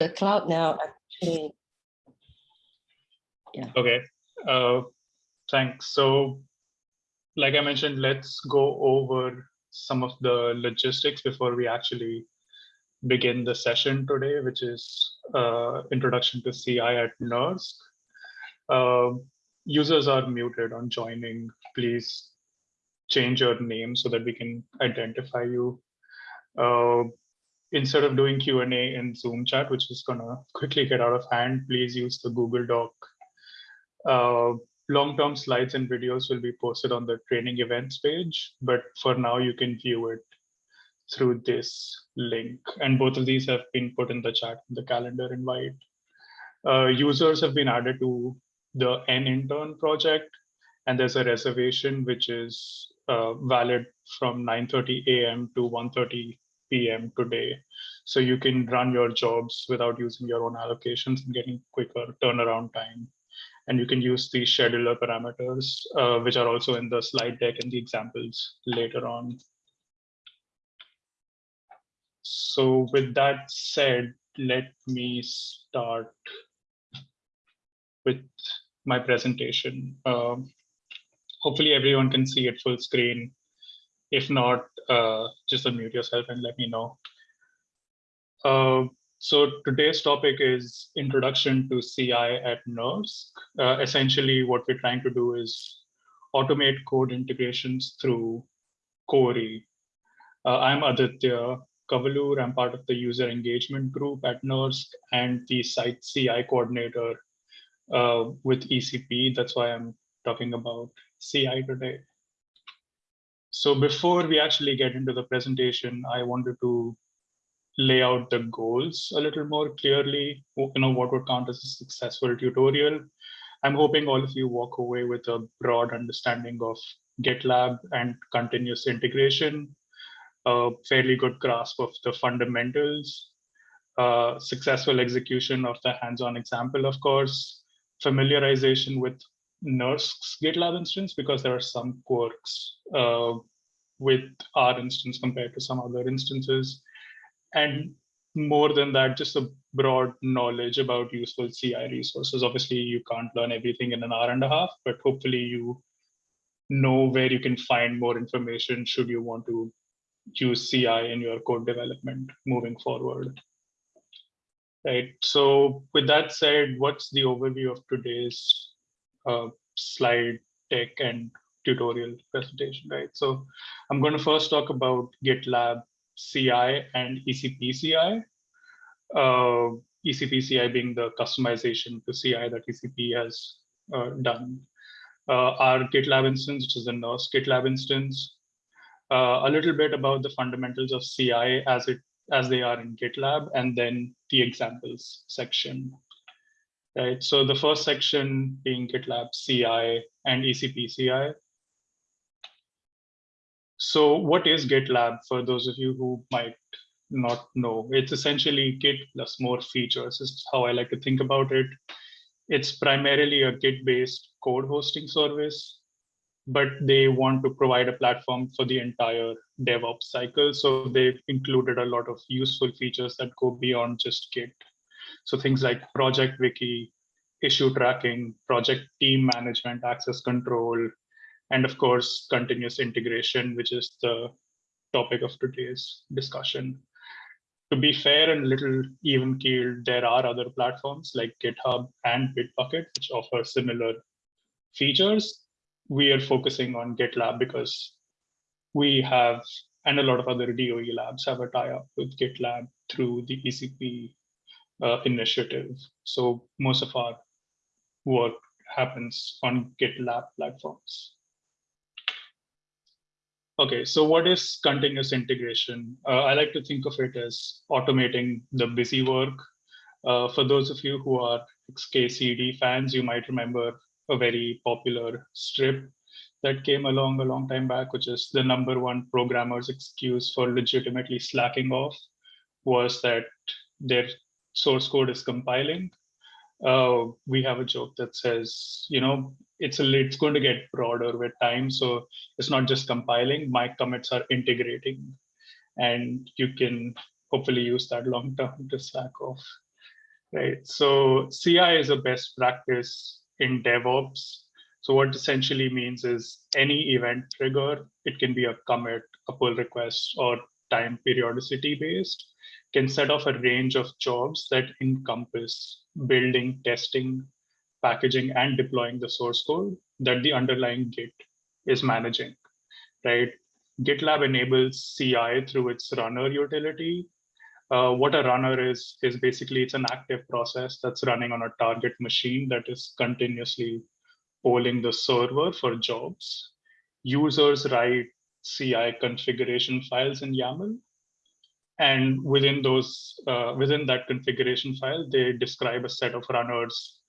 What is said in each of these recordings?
the cloud now actually. Yeah. Okay. Uh, thanks. So, like I mentioned, let's go over some of the logistics before we actually begin the session today, which is uh, introduction to CI at NERSC. Uh, users are muted on joining. Please change your name so that we can identify you. Uh, instead of doing Q&A in Zoom chat, which is gonna quickly get out of hand, please use the Google Doc. Uh, Long-term slides and videos will be posted on the training events page, but for now you can view it through this link. And both of these have been put in the chat, the calendar invite. Uh, users have been added to the N intern project, and there's a reservation which is uh, valid from 9.30 a.m. to 1.30 p.m. today. So you can run your jobs without using your own allocations and getting quicker turnaround time. And you can use the scheduler parameters, uh, which are also in the slide deck and the examples later on. So with that said, let me start with my presentation. Um, hopefully everyone can see it full screen. If not, uh, just unmute yourself and let me know. Uh, so today's topic is introduction to CI at NERSC. Uh, essentially, what we're trying to do is automate code integrations through Cori. Uh, I'm Aditya Kavalur. I'm part of the user engagement group at NERSC and the site CI coordinator uh, with ECP. That's why I'm talking about CI today. So before we actually get into the presentation, I wanted to lay out the goals a little more clearly, you know, what would count as a successful tutorial. I'm hoping all of you walk away with a broad understanding of GitLab and continuous integration, a fairly good grasp of the fundamentals, uh, successful execution of the hands-on example, of course, familiarization with NERSC's GitLab instance, because there are some quirks uh, with our instance compared to some other instances, and more than that, just a broad knowledge about useful CI resources. Obviously, you can't learn everything in an hour and a half, but hopefully you know where you can find more information should you want to use CI in your code development moving forward. Right, so with that said, what's the overview of today's uh, slide deck and tutorial presentation, right? So I'm going to first talk about GitLab CI and ECP-CI. Uh, ECP-CI being the customization to CI that ECP has uh, done. Uh, our GitLab instance, which is the NERSC GitLab instance. Uh, a little bit about the fundamentals of CI as it as they are in GitLab, and then the examples section. Right. So the first section being GitLab CI and ECP CI. So what is GitLab for those of you who might not know? It's essentially Git plus more features is how I like to think about it. It's primarily a Git-based code hosting service, but they want to provide a platform for the entire DevOps cycle. So they've included a lot of useful features that go beyond just Git. So things like project wiki, issue tracking, project team management, access control, and of course, continuous integration, which is the topic of today's discussion. To be fair and a little even keeled, there are other platforms like GitHub and Bitbucket, which offer similar features. We are focusing on GitLab because we have, and a lot of other DOE labs have a tie-up with GitLab through the ECP uh, initiative. So most of our work happens on GitLab platforms. Okay, so what is continuous integration? Uh, I like to think of it as automating the busy work. Uh, for those of you who are XKCD fans, you might remember a very popular strip that came along a long time back, which is the number one programmer's excuse for legitimately slacking off was that their source code is compiling. Uh, we have a joke that says, you know, it's a it's going to get broader with time. So it's not just compiling, my commits are integrating. And you can hopefully use that long term to slack off. right? So CI is a best practice in DevOps. So what essentially means is any event trigger, it can be a commit, a pull request, or time periodicity based, can set off a range of jobs that encompass building, testing, packaging, and deploying the source code that the underlying Git is managing, right? GitLab enables CI through its runner utility. Uh, what a runner is, is basically it's an active process that's running on a target machine that is continuously polling the server for jobs. Users write CI configuration files in YAML. And within those, uh, within that configuration file, they describe a set of runners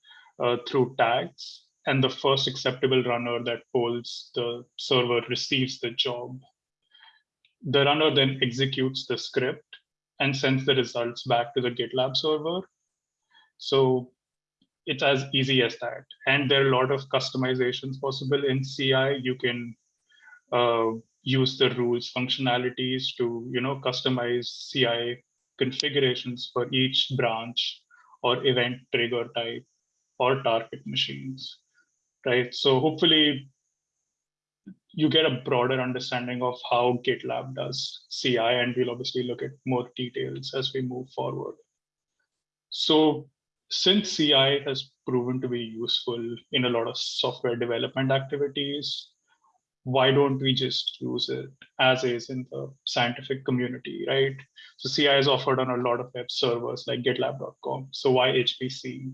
uh, through tags. And the first acceptable runner that polls the server receives the job. The runner then executes the script and sends the results back to the GitLab server. So it's as easy as that. And there are a lot of customizations possible in CI. You can uh, use the rules functionalities to you know customize CI configurations for each branch or event trigger type or target machines, right? So hopefully you get a broader understanding of how GitLab does CI, and we'll obviously look at more details as we move forward. So since CI has proven to be useful in a lot of software development activities, why don't we just use it as is in the scientific community, right? So CI is offered on a lot of web servers like gitlab.com. So why HPC?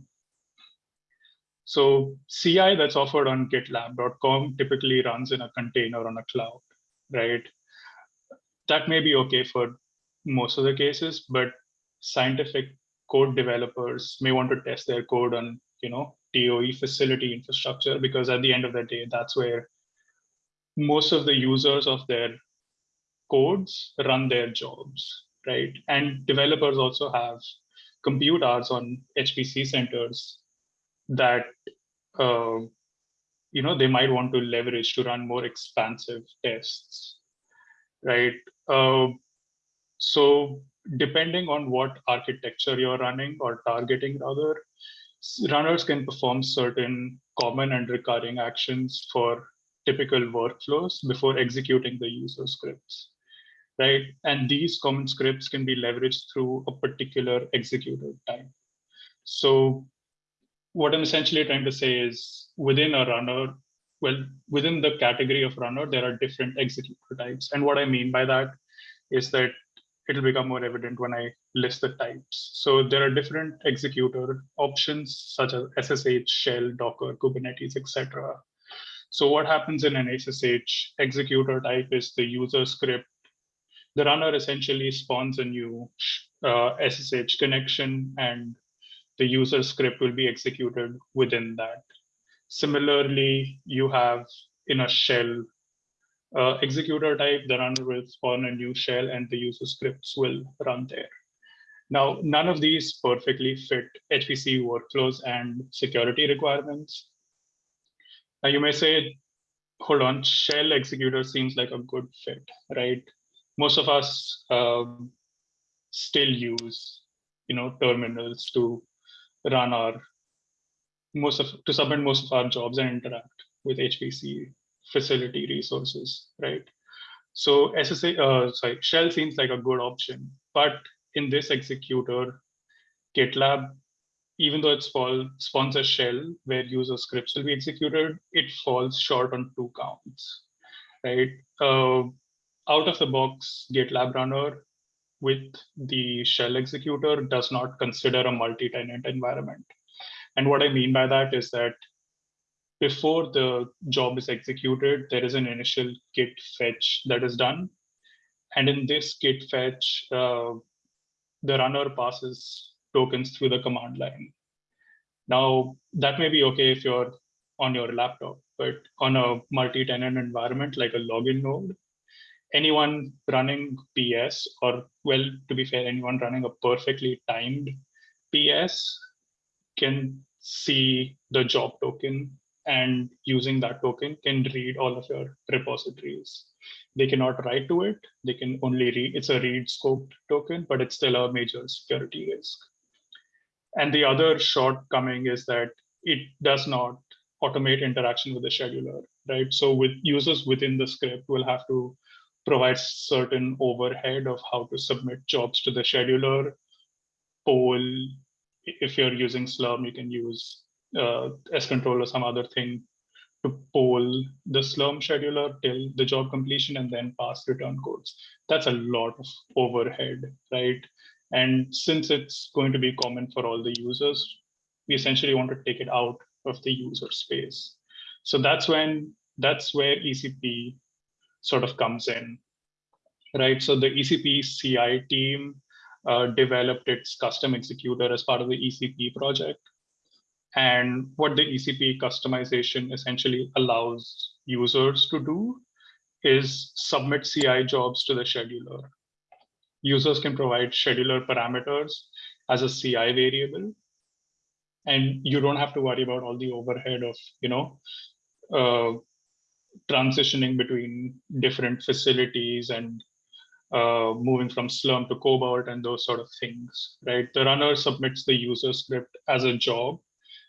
So CI that's offered on gitlab.com typically runs in a container on a cloud, right? That may be okay for most of the cases, but scientific code developers may want to test their code on, you know, DOE facility infrastructure, because at the end of the day, that's where most of the users of their codes run their jobs, right? And developers also have compute hours on HPC centers that uh, you know they might want to leverage to run more expansive tests, right? Uh, so depending on what architecture you're running or targeting rather, runners can perform certain common and recurring actions for typical workflows before executing the user scripts, right? And these common scripts can be leveraged through a particular executor type. So what I'm essentially trying to say is within a runner, well, within the category of runner, there are different executor types. And what I mean by that is that it'll become more evident when I list the types. So there are different executor options such as SSH, Shell, Docker, Kubernetes, etc. So what happens in an SSH executor type is the user script. The runner essentially spawns a new uh, SSH connection and the user script will be executed within that. Similarly, you have in a shell uh, executor type, the runner will spawn a new shell and the user scripts will run there. Now, none of these perfectly fit HPC workflows and security requirements. Now you may say, hold on, shell executor seems like a good fit, right? Most of us um, still use, you know, terminals to run our most of to submit most of our jobs and interact with HPC facility resources, right? So SSA, uh, sorry, shell seems like a good option, but in this executor, GitLab even though it spawns a shell where user scripts will be executed, it falls short on two counts, right? Uh, out of the box, GitLab runner with the shell executor does not consider a multi-tenant environment. And what I mean by that is that before the job is executed, there is an initial git fetch that is done. And in this git fetch, uh, the runner passes tokens through the command line. Now, that may be okay if you're on your laptop, but on a multi-tenant environment like a login node, anyone running PS, or well, to be fair, anyone running a perfectly timed PS can see the job token and using that token can read all of your repositories. They cannot write to it. They can only read, it's a read scoped token, but it's still a major security risk. And the other shortcoming is that it does not automate interaction with the scheduler, right? So with users within the script will have to provide certain overhead of how to submit jobs to the scheduler, poll, if you're using Slurm, you can use uh, scontrol or some other thing to poll the Slurm scheduler till the job completion and then pass return codes. That's a lot of overhead, right? And since it's going to be common for all the users, we essentially want to take it out of the user space. So that's when that's where ECP sort of comes in, right? So the ECP CI team uh, developed its custom executor as part of the ECP project. And what the ECP customization essentially allows users to do is submit CI jobs to the scheduler. Users can provide scheduler parameters as a CI variable. And you don't have to worry about all the overhead of, you know, uh, transitioning between different facilities and uh, moving from Slurm to Cobalt and those sort of things, right? The runner submits the user script as a job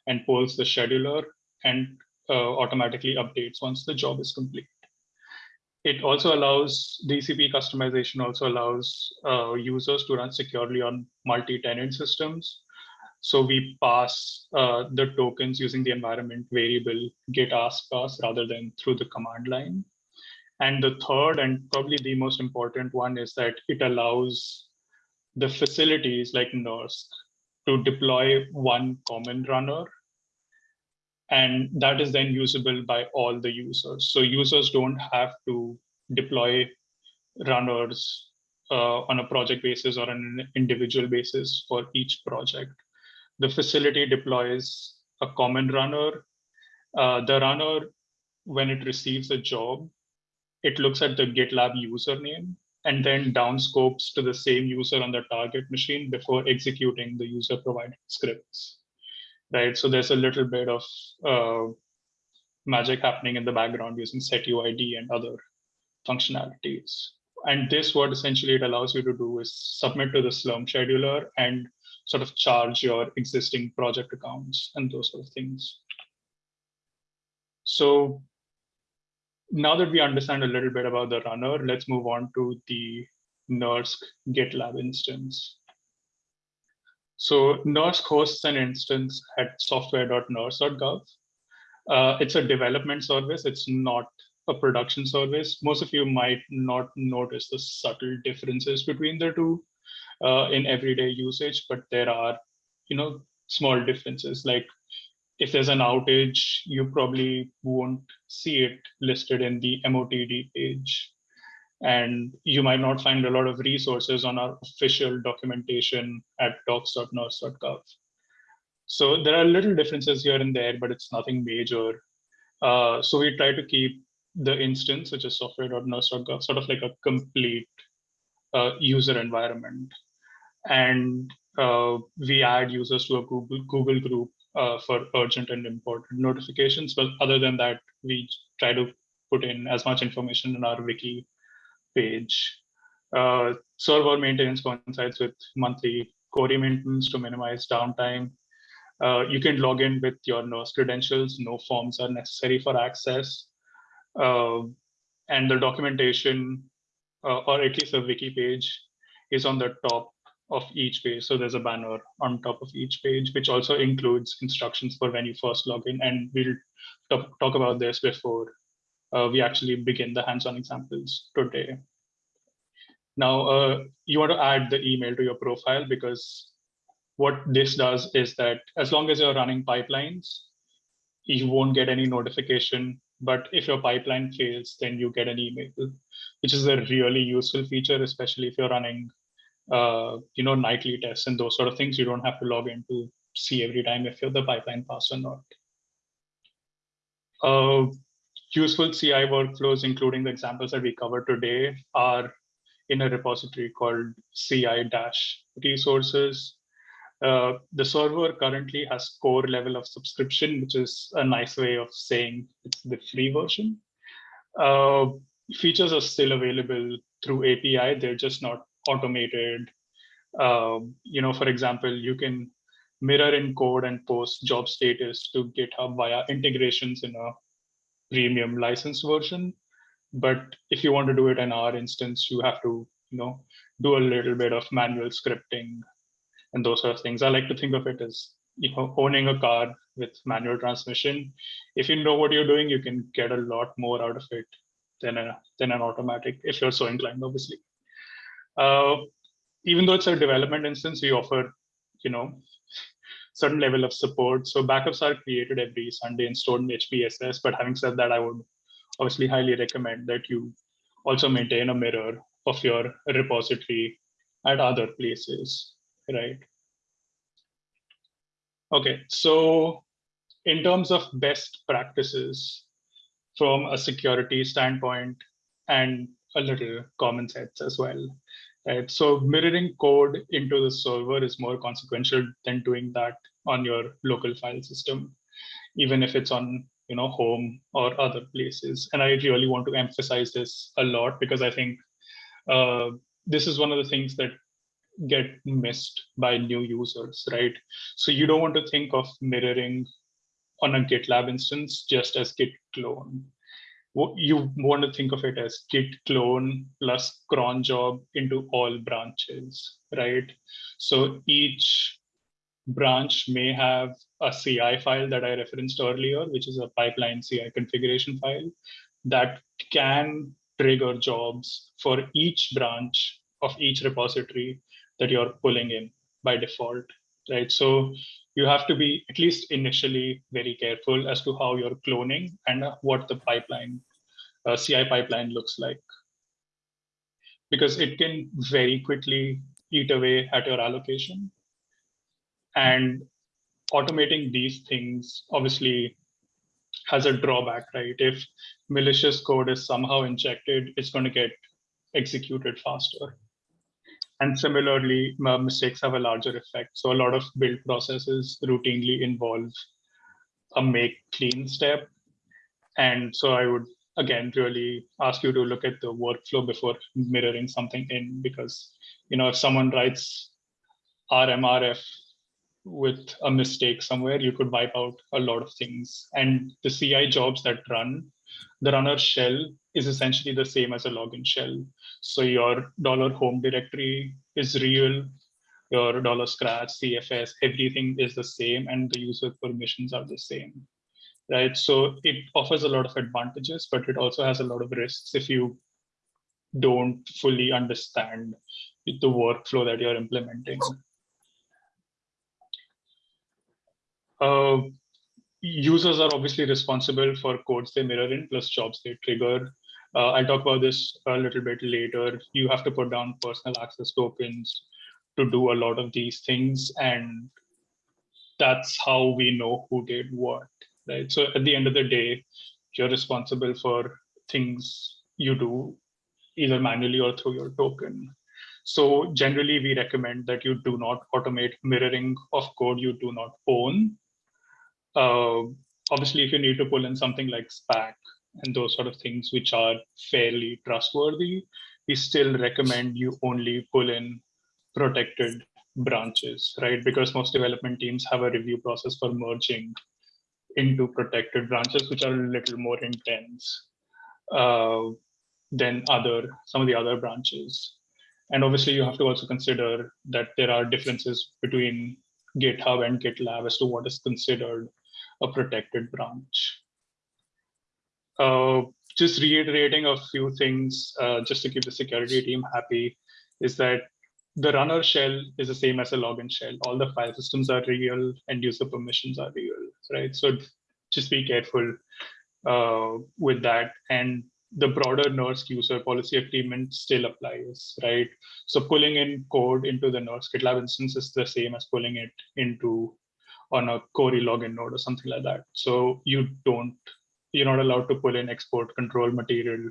and pulls the scheduler and uh, automatically updates once the job is complete. It also allows ECP customization also allows uh, users to run securely on multi-tenant systems. So we pass uh, the tokens using the environment variable git ask pass rather than through the command line. And the third and probably the most important one is that it allows the facilities like NERSC to deploy one common runner. And that is then usable by all the users. So users don't have to deploy runners uh, on a project basis or an individual basis for each project. The facility deploys a common runner. Uh, the runner, when it receives a job, it looks at the GitLab username and then downscopes to the same user on the target machine before executing the user provided scripts, right? So there's a little bit of uh, magic happening in the background using setuid and other functionalities. And this, what essentially it allows you to do is submit to the Slurm scheduler and sort of charge your existing project accounts and those sort of things. So now that we understand a little bit about the runner, let's move on to the NERSC GitLab instance. So NERSC hosts an instance at software.nersc.gov. Uh, it's a development service. It's not a production service. Most of you might not notice the subtle differences between the two uh, in everyday usage, but there are, you know, small differences like if there's an outage, you probably won't see it listed in the MOTD page. And you might not find a lot of resources on our official documentation at docs.nersc.gov. So there are little differences here and there, but it's nothing major. Uh, so we try to keep the instance, which is software.nersc.gov, sort of like a complete uh, user environment. And uh, we add users to a Google, Google group uh, for urgent and important notifications. But other than that, we try to put in as much information in our wiki page. Uh, server maintenance coincides with monthly Cori maintenance to minimize downtime. Uh, you can log in with your NERSC credentials. No forms are necessary for access. Uh, and the documentation, uh, or at least a wiki page, is on the top of each page. So there's a banner on top of each page, which also includes instructions for when you first log in. And we'll talk about this before uh, we actually begin the hands-on examples today. Now, uh, you want to add the email to your profile because what this does is that as long as you're running pipelines, you won't get any notification. But if your pipeline fails, then you get an email, which is a really useful feature, especially if you're running uh, you know, nightly tests and those sort of things. You don't have to log in to see every time if the pipeline passed or not. Uh, useful CI workflows, including the examples that we covered today, are in a repository called CI-resources. Uh, the server currently has core level of subscription, which is a nice way of saying it's the free version. Uh, features are still available through API. They're just not automated. Uh, you know, for example, you can mirror in code and post job status to GitHub via integrations in a premium license version. But if you want to do it in our instance, you have to, you know, do a little bit of manual scripting and those sort of things. I like to think of it as you know owning a car with manual transmission. If you know what you're doing, you can get a lot more out of it than a than an automatic if you're so inclined, obviously. Uh, even though it's a development instance, we offer you know certain level of support. So backups are created every Sunday and stored in HPSS. But having said that, I would obviously highly recommend that you also maintain a mirror of your repository at other places, right? Okay, so in terms of best practices from a security standpoint and a little common sense as well, right? So mirroring code into the server is more consequential than doing that on your local file system, even if it's on you know home or other places. And I really want to emphasize this a lot because I think uh, this is one of the things that get missed by new users, right? So you don't want to think of mirroring on a GitLab instance just as git clone. You want to think of it as git clone plus cron job into all branches, right? So each branch may have a CI file that I referenced earlier, which is a pipeline CI configuration file that can trigger jobs for each branch of each repository that you're pulling in by default, right? So you have to be at least initially very careful as to how you're cloning and what the pipeline, uh, CI pipeline looks like. Because it can very quickly eat away at your allocation. And automating these things obviously has a drawback, right? If malicious code is somehow injected, it's going to get executed faster. And similarly, uh, mistakes have a larger effect. So a lot of build processes routinely involve a make clean step. And so I would, again, really ask you to look at the workflow before mirroring something in, because, you know, if someone writes RMRF with a mistake somewhere, you could wipe out a lot of things. And the CI jobs that run, the runner shell is essentially the same as a login shell. So your dollar home directory is real, your dollar scratch, CFS, everything is the same, and the user permissions are the same, right? So it offers a lot of advantages, but it also has a lot of risks if you don't fully understand the workflow that you're implementing. Uh, users are obviously responsible for codes they mirror in plus jobs they trigger. Uh, I'll talk about this a little bit later. You have to put down personal access tokens to do a lot of these things. And that's how we know who did what, right? So at the end of the day, you're responsible for things you do either manually or through your token. So generally, we recommend that you do not automate mirroring of code you do not own uh, obviously, if you need to pull in something like Spack and those sort of things, which are fairly trustworthy, we still recommend you only pull in protected branches, right? Because most development teams have a review process for merging into protected branches, which are a little more intense uh, than other some of the other branches. And obviously, you have to also consider that there are differences between GitHub and GitLab as to what is considered a protected branch. Uh, just reiterating a few things, uh, just to keep the security team happy, is that the runner shell is the same as a login shell. All the file systems are real and user permissions are real, right? So just be careful uh, with that. And the broader NERSC user policy agreement still applies, right? So pulling in code into the NERSC GitLab instance is the same as pulling it into on a Cori login node or something like that. So you don't, you're not allowed to pull in export control material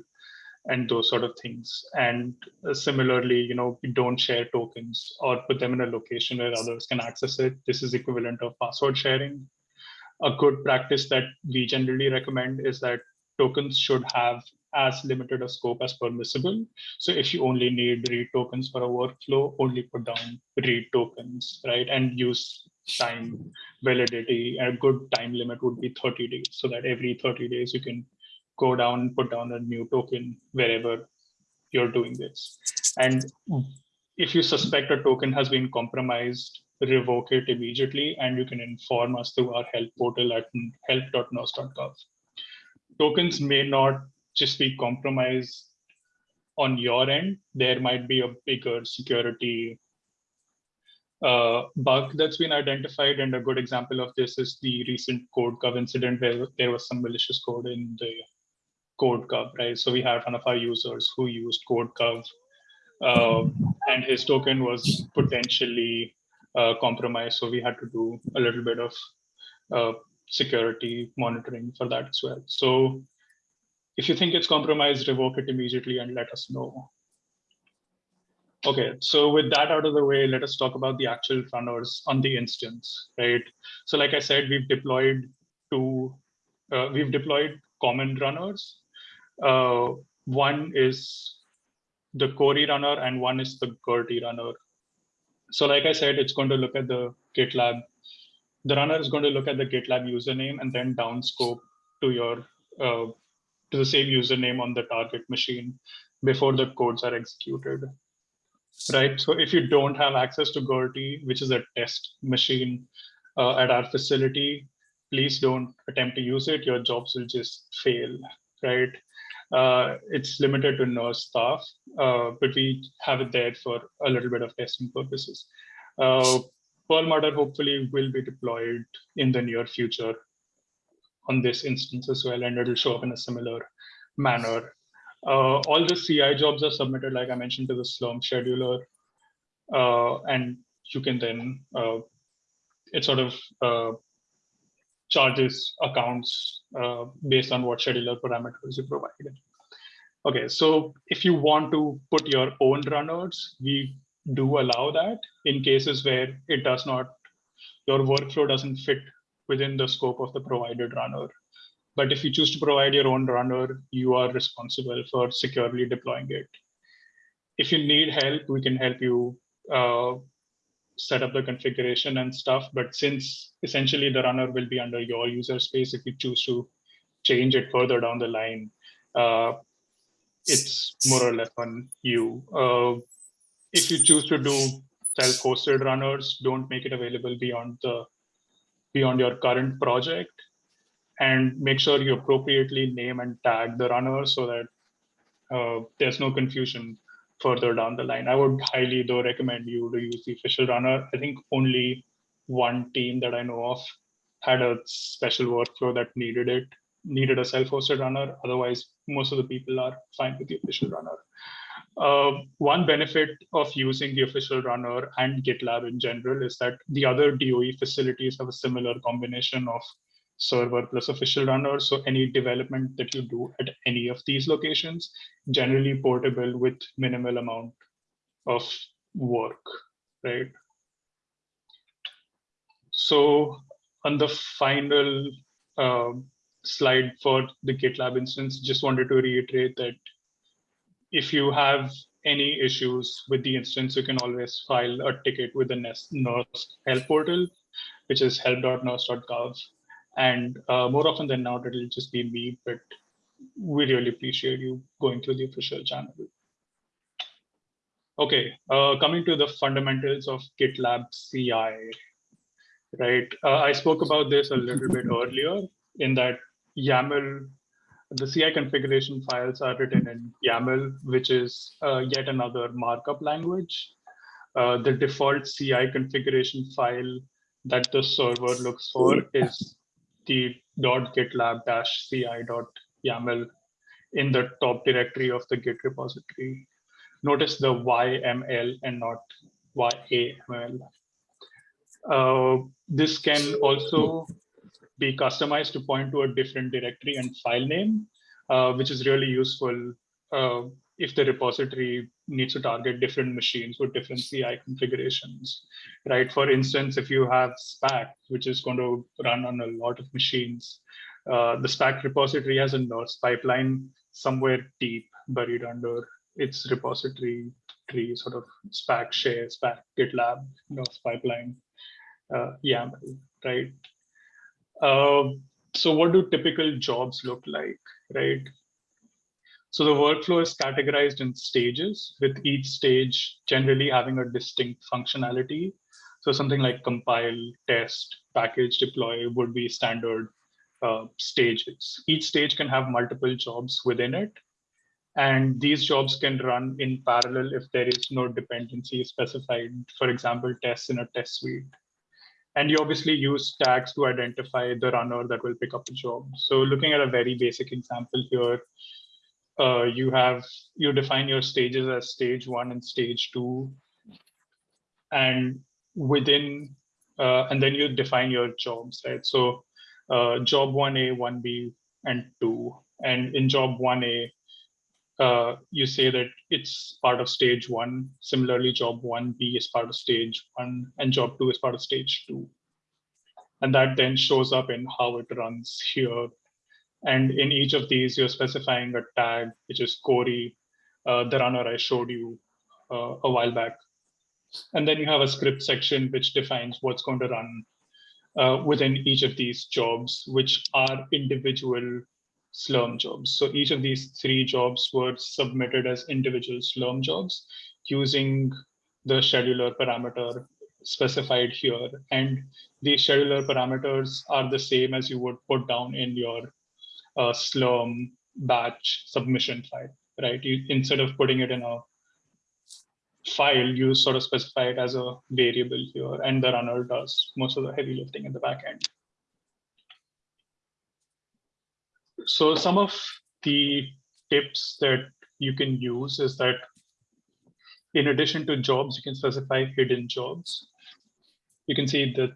and those sort of things. And uh, similarly, you know, we don't share tokens or put them in a location where others can access it. This is equivalent of password sharing. A good practice that we generally recommend is that tokens should have as limited a scope as permissible. So if you only need read tokens for a workflow, only put down read tokens, right? And use time validity. A good time limit would be 30 days, so that every 30 days you can go down, put down a new token wherever you're doing this. And if you suspect a token has been compromised, revoke it immediately, and you can inform us through our help portal at help.nersc.gov. Tokens may not just be compromised on your end. There might be a bigger security uh, bug that's been identified. And a good example of this is the recent Codecov incident where there was some malicious code in the Codecov, right? So we had one of our users who used Codecov uh, and his token was potentially uh, compromised. So we had to do a little bit of uh, security monitoring for that as well. So if you think it's compromised, revoke it immediately and let us know. Okay, so with that out of the way, let us talk about the actual runners on the instance, right? So like I said, we've deployed two, uh, we've deployed common runners. Uh, one is the Cori runner and one is the Gerty runner. So like I said, it's going to look at the GitLab. The runner is going to look at the GitLab username and then downscope to your uh, to the same username on the target machine before the codes are executed. Right. So if you don't have access to Gerty, which is a test machine uh, at our facility, please don't attempt to use it. Your jobs will just fail. Right. Uh, it's limited to NERSC staff, uh, but we have it there for a little bit of testing purposes. Uh, Perlmutter hopefully will be deployed in the near future on this instance as well, and it'll show up in a similar manner. Uh, all the CI jobs are submitted, like I mentioned, to the Slurm scheduler, uh, and you can then, uh, it sort of uh, charges accounts uh, based on what scheduler parameters you provided. Okay, so if you want to put your own runners, we do allow that in cases where it does not, your workflow doesn't fit within the scope of the provided runner. But if you choose to provide your own runner, you are responsible for securely deploying it. If you need help, we can help you uh, set up the configuration and stuff. But since essentially the runner will be under your user space, if you choose to change it further down the line, uh, it's more or less on you. Uh, if you choose to do self-hosted runners, don't make it available beyond the beyond your current project and make sure you appropriately name and tag the runner so that uh, there's no confusion further down the line. I would highly though recommend you to use the official runner. I think only one team that I know of had a special workflow that needed it, needed a self-hosted runner. Otherwise, most of the people are fine with the official runner. Uh, one benefit of using the official runner and GitLab in general is that the other DOE facilities have a similar combination of server plus official runner. So any development that you do at any of these locations, generally portable with minimal amount of work, right? So on the final uh, slide for the GitLab instance, just wanted to reiterate that if you have any issues with the instance, you can always file a ticket with the NERSC help portal, which is help.nersc.gov. And uh, more often than not, it'll just be me, but we really appreciate you going through the official channel. Okay, uh, coming to the fundamentals of GitLab CI, right? Uh, I spoke about this a little bit earlier in that YAML the CI configuration files are written in YAML, which is uh, yet another markup language. Uh, the default CI configuration file that the server looks for is the .gitlab-ci.yaml in the top directory of the Git repository. Notice the YML and not YAML. Uh, this can also be customized to point to a different directory and file name, uh, which is really useful uh, if the repository needs to target different machines with different CI configurations, right? For instance, if you have Spack, which is going to run on a lot of machines, uh, the Spack repository has a NERSC pipeline somewhere deep buried under its repository tree, sort of Spack share, Spack GitLab NERSC pipeline. uh, YAML, right? Uh, so what do typical jobs look like, right? So the workflow is categorized in stages, with each stage generally having a distinct functionality. So something like compile, test, package, deploy would be standard uh, stages. Each stage can have multiple jobs within it. And these jobs can run in parallel if there is no dependency specified, for example, tests in a test suite. And you obviously use tags to identify the runner that will pick up the job. So looking at a very basic example here, uh, you have, you define your stages as stage one and stage two. And within, uh, and then you define your jobs, right? So uh, job 1A, 1B, and 2. And in job 1A, uh, you say that it's part of stage one. Similarly, job 1B is part of stage one, and job 2 is part of stage 2. And that then shows up in how it runs here. And in each of these, you're specifying a tag, which is Cori, uh, the runner I showed you uh, a while back. And then you have a script section which defines what's going to run uh, within each of these jobs, which are individual Slurm jobs. So each of these three jobs were submitted as individual Slurm jobs using the scheduler parameter specified here. And these scheduler parameters are the same as you would put down in your uh, Slurm batch submission file, right? You, instead of putting it in a file, you sort of specify it as a variable here, and the runner does most of the heavy lifting in the back end. So some of the tips that you can use is that in addition to jobs, you can specify hidden jobs. You can see that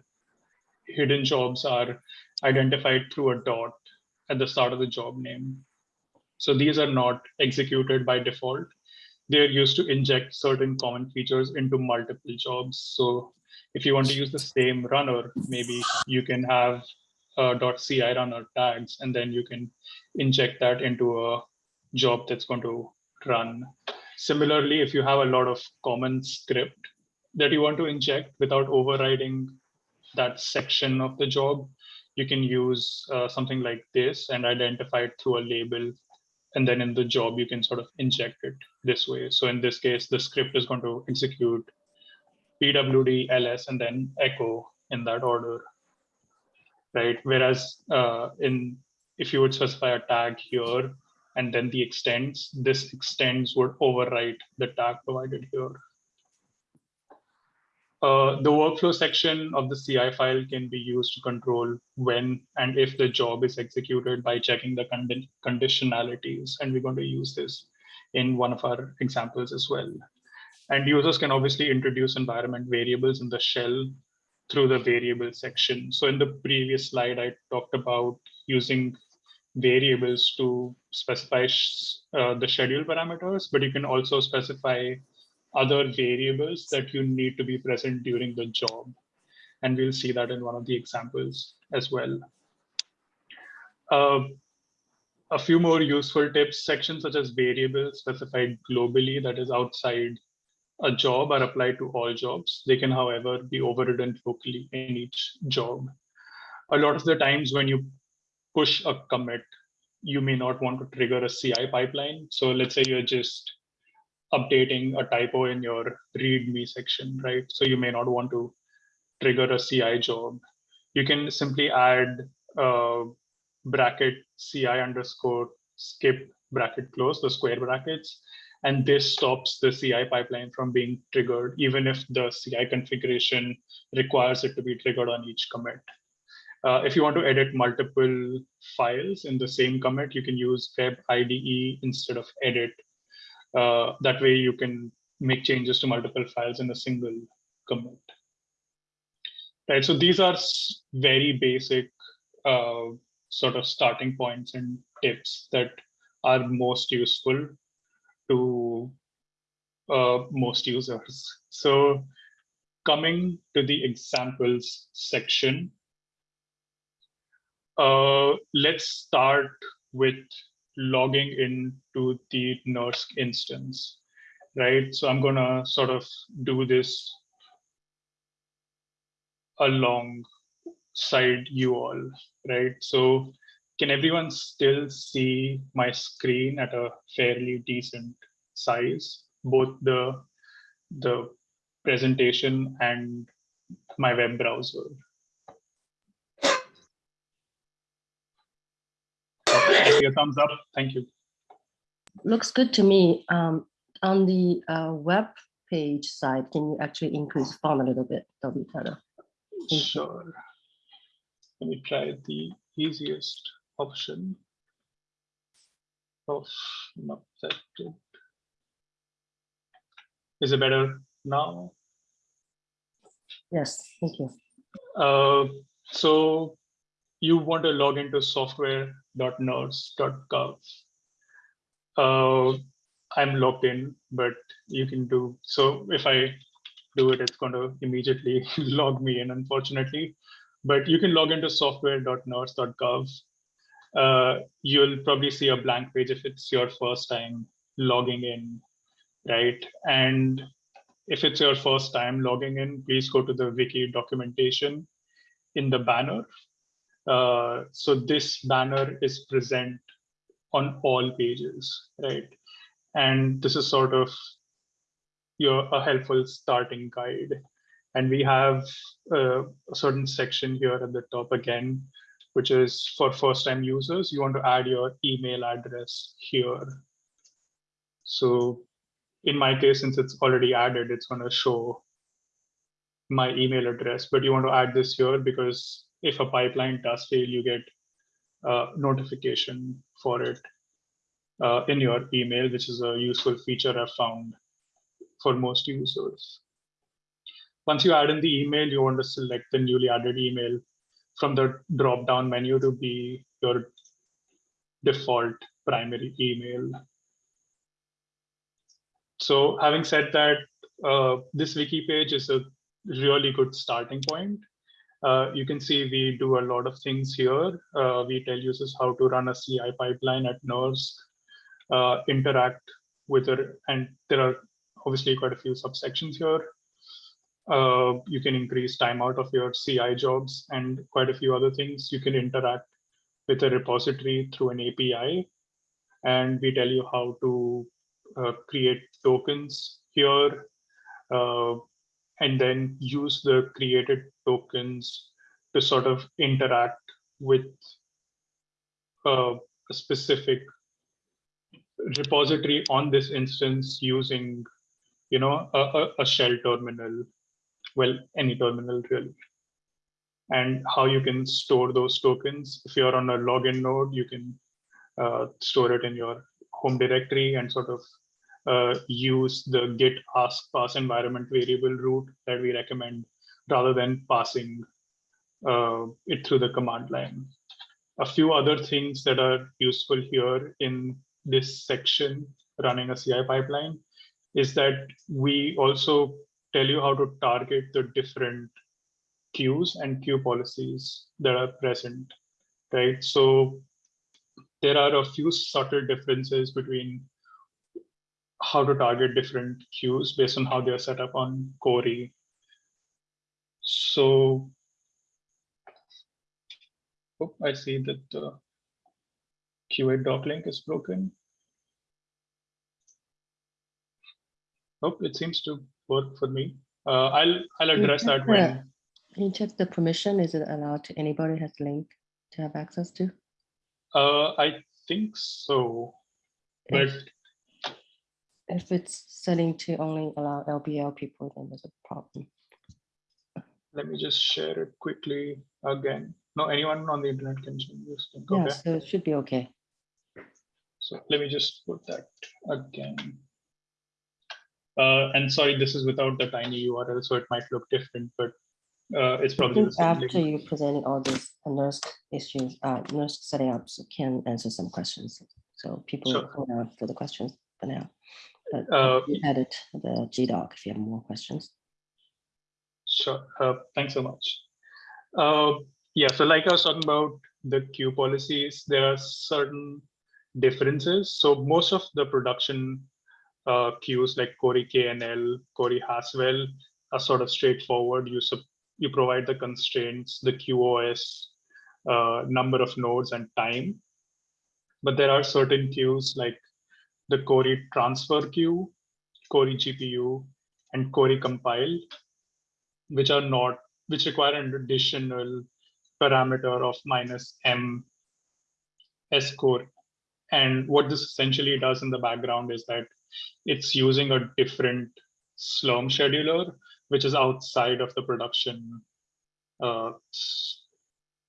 hidden jobs are identified through a dot at the start of the job name. So these are not executed by default they're used to inject certain common features into multiple jobs. So if you want to use the same runner, maybe you can have a .ci runner tags, and then you can inject that into a job that's going to run. Similarly, if you have a lot of common script that you want to inject without overriding that section of the job, you can use uh, something like this and identify it through a label and then in the job you can sort of inject it this way. So in this case, the script is going to execute pwd ls and then echo in that order, right? Whereas uh, in if you would specify a tag here and then the extends, this extends would overwrite the tag provided here. Uh, the workflow section of the CI file can be used to control when and if the job is executed by checking the condi conditionalities. And we're going to use this in one of our examples as well. And users can obviously introduce environment variables in the shell through the variable section. So in the previous slide, I talked about using variables to specify uh, the schedule parameters, but you can also specify other variables that you need to be present during the job. And we'll see that in one of the examples as well. Uh, a few more useful tips, sections such as variables specified globally that is outside a job are applied to all jobs. They can, however, be overridden locally in each job. A lot of the times when you push a commit, you may not want to trigger a CI pipeline. So let's say you're just updating a typo in your README section, right? So you may not want to trigger a CI job. You can simply add a bracket CI underscore skip bracket close, the square brackets, and this stops the CI pipeline from being triggered, even if the CI configuration requires it to be triggered on each commit. Uh, if you want to edit multiple files in the same commit, you can use web IDE instead of edit uh, that way you can make changes to multiple files in a single commit. Right, so these are very basic uh, sort of starting points and tips that are most useful to uh, most users. So coming to the examples section, uh, let's start with logging into the NERSC instance, right? So I'm gonna sort of do this alongside you all, right? So can everyone still see my screen at a fairly decent size, both the, the presentation and my web browser? A thumbs up. Thank you. Looks good to me. Um, on the uh, web page side, can you actually increase font a little bit? That'll be better. Thank you. Sure. Let me try the easiest option Oh, not that good. Is it better now? Yes, thank you. Uh, so you want to log into software.nersc.gov. Uh, I'm logged in, but you can do so if I do it, it's going to immediately log me in, unfortunately. But you can log into software.nersc.gov. Uh, you'll probably see a blank page if it's your first time logging in, right? And if it's your first time logging in, please go to the wiki documentation in the banner. Uh, so this banner is present on all pages, right? And this is sort of your a helpful starting guide. And we have uh, a certain section here at the top again, which is for first time users, you want to add your email address here. So in my case, since it's already added, it's going to show my email address, but you want to add this here because if a pipeline does fail, you get a notification for it uh, in your email, which is a useful feature I've found for most users. Once you add in the email, you want to select the newly added email from the drop-down menu to be your default primary email. So having said that, uh, this wiki page is a really good starting point. Uh, you can see we do a lot of things here. Uh, we tell users how to run a CI pipeline at NERSC, uh, interact with it, and there are obviously quite a few subsections here. Uh, you can increase timeout of your CI jobs and quite a few other things. You can interact with a repository through an API. And we tell you how to uh, create tokens here and then use the created tokens to sort of interact with uh, a specific repository on this instance using you know a, a, shell terminal. Well any terminal really. And how you can store those tokens. If you're on a login node you can uh, store it in your home directory and sort of uh, use the git ask pass environment variable route that we recommend rather than passing uh, it through the command line. A few other things that are useful here in this section running a CI pipeline is that we also tell you how to target the different queues and queue policies that are present, right? So there are a few subtle differences between how to target different queues based on how they're set up on Cori. So oh, I see that the QA doc link is broken. Oh, it seems to work for me. Uh, I'll I'll address that when. Can you check the permission? Is it allowed to anybody has link to have access to? Uh, I think so, but If, it's setting to only allow LBL people, then there's a problem. let me just share it quickly again. No, anyone on the internet can change this link. Yeah, Okay, so it should be okay. so let me just put that again. Uh, and sorry, this is without the tiny URL, so it might look different, but uh, it's probably after link. you presented all these NERSC issues, uh, nurse setting ups can answer some questions. So people Sure. hold out for the questions for now. Uh, you the GDoc if you have more questions. Sure. Uh, thanks so much. Uh, yeah, so like I was talking about the queue policies, there are certain differences. So most of the production uh, queues like Cori KNL, Cori Haswell are sort of straightforward. You, you provide the constraints, the QoS, uh, number of nodes and time. But there are certain queues like the Cori transfer queue, Cori GPU, and Cori compile, which are not, which require an additional parameter of minus M S core. And what this essentially does in the background is that it's using a different Slurm scheduler, which is outside of the production uh,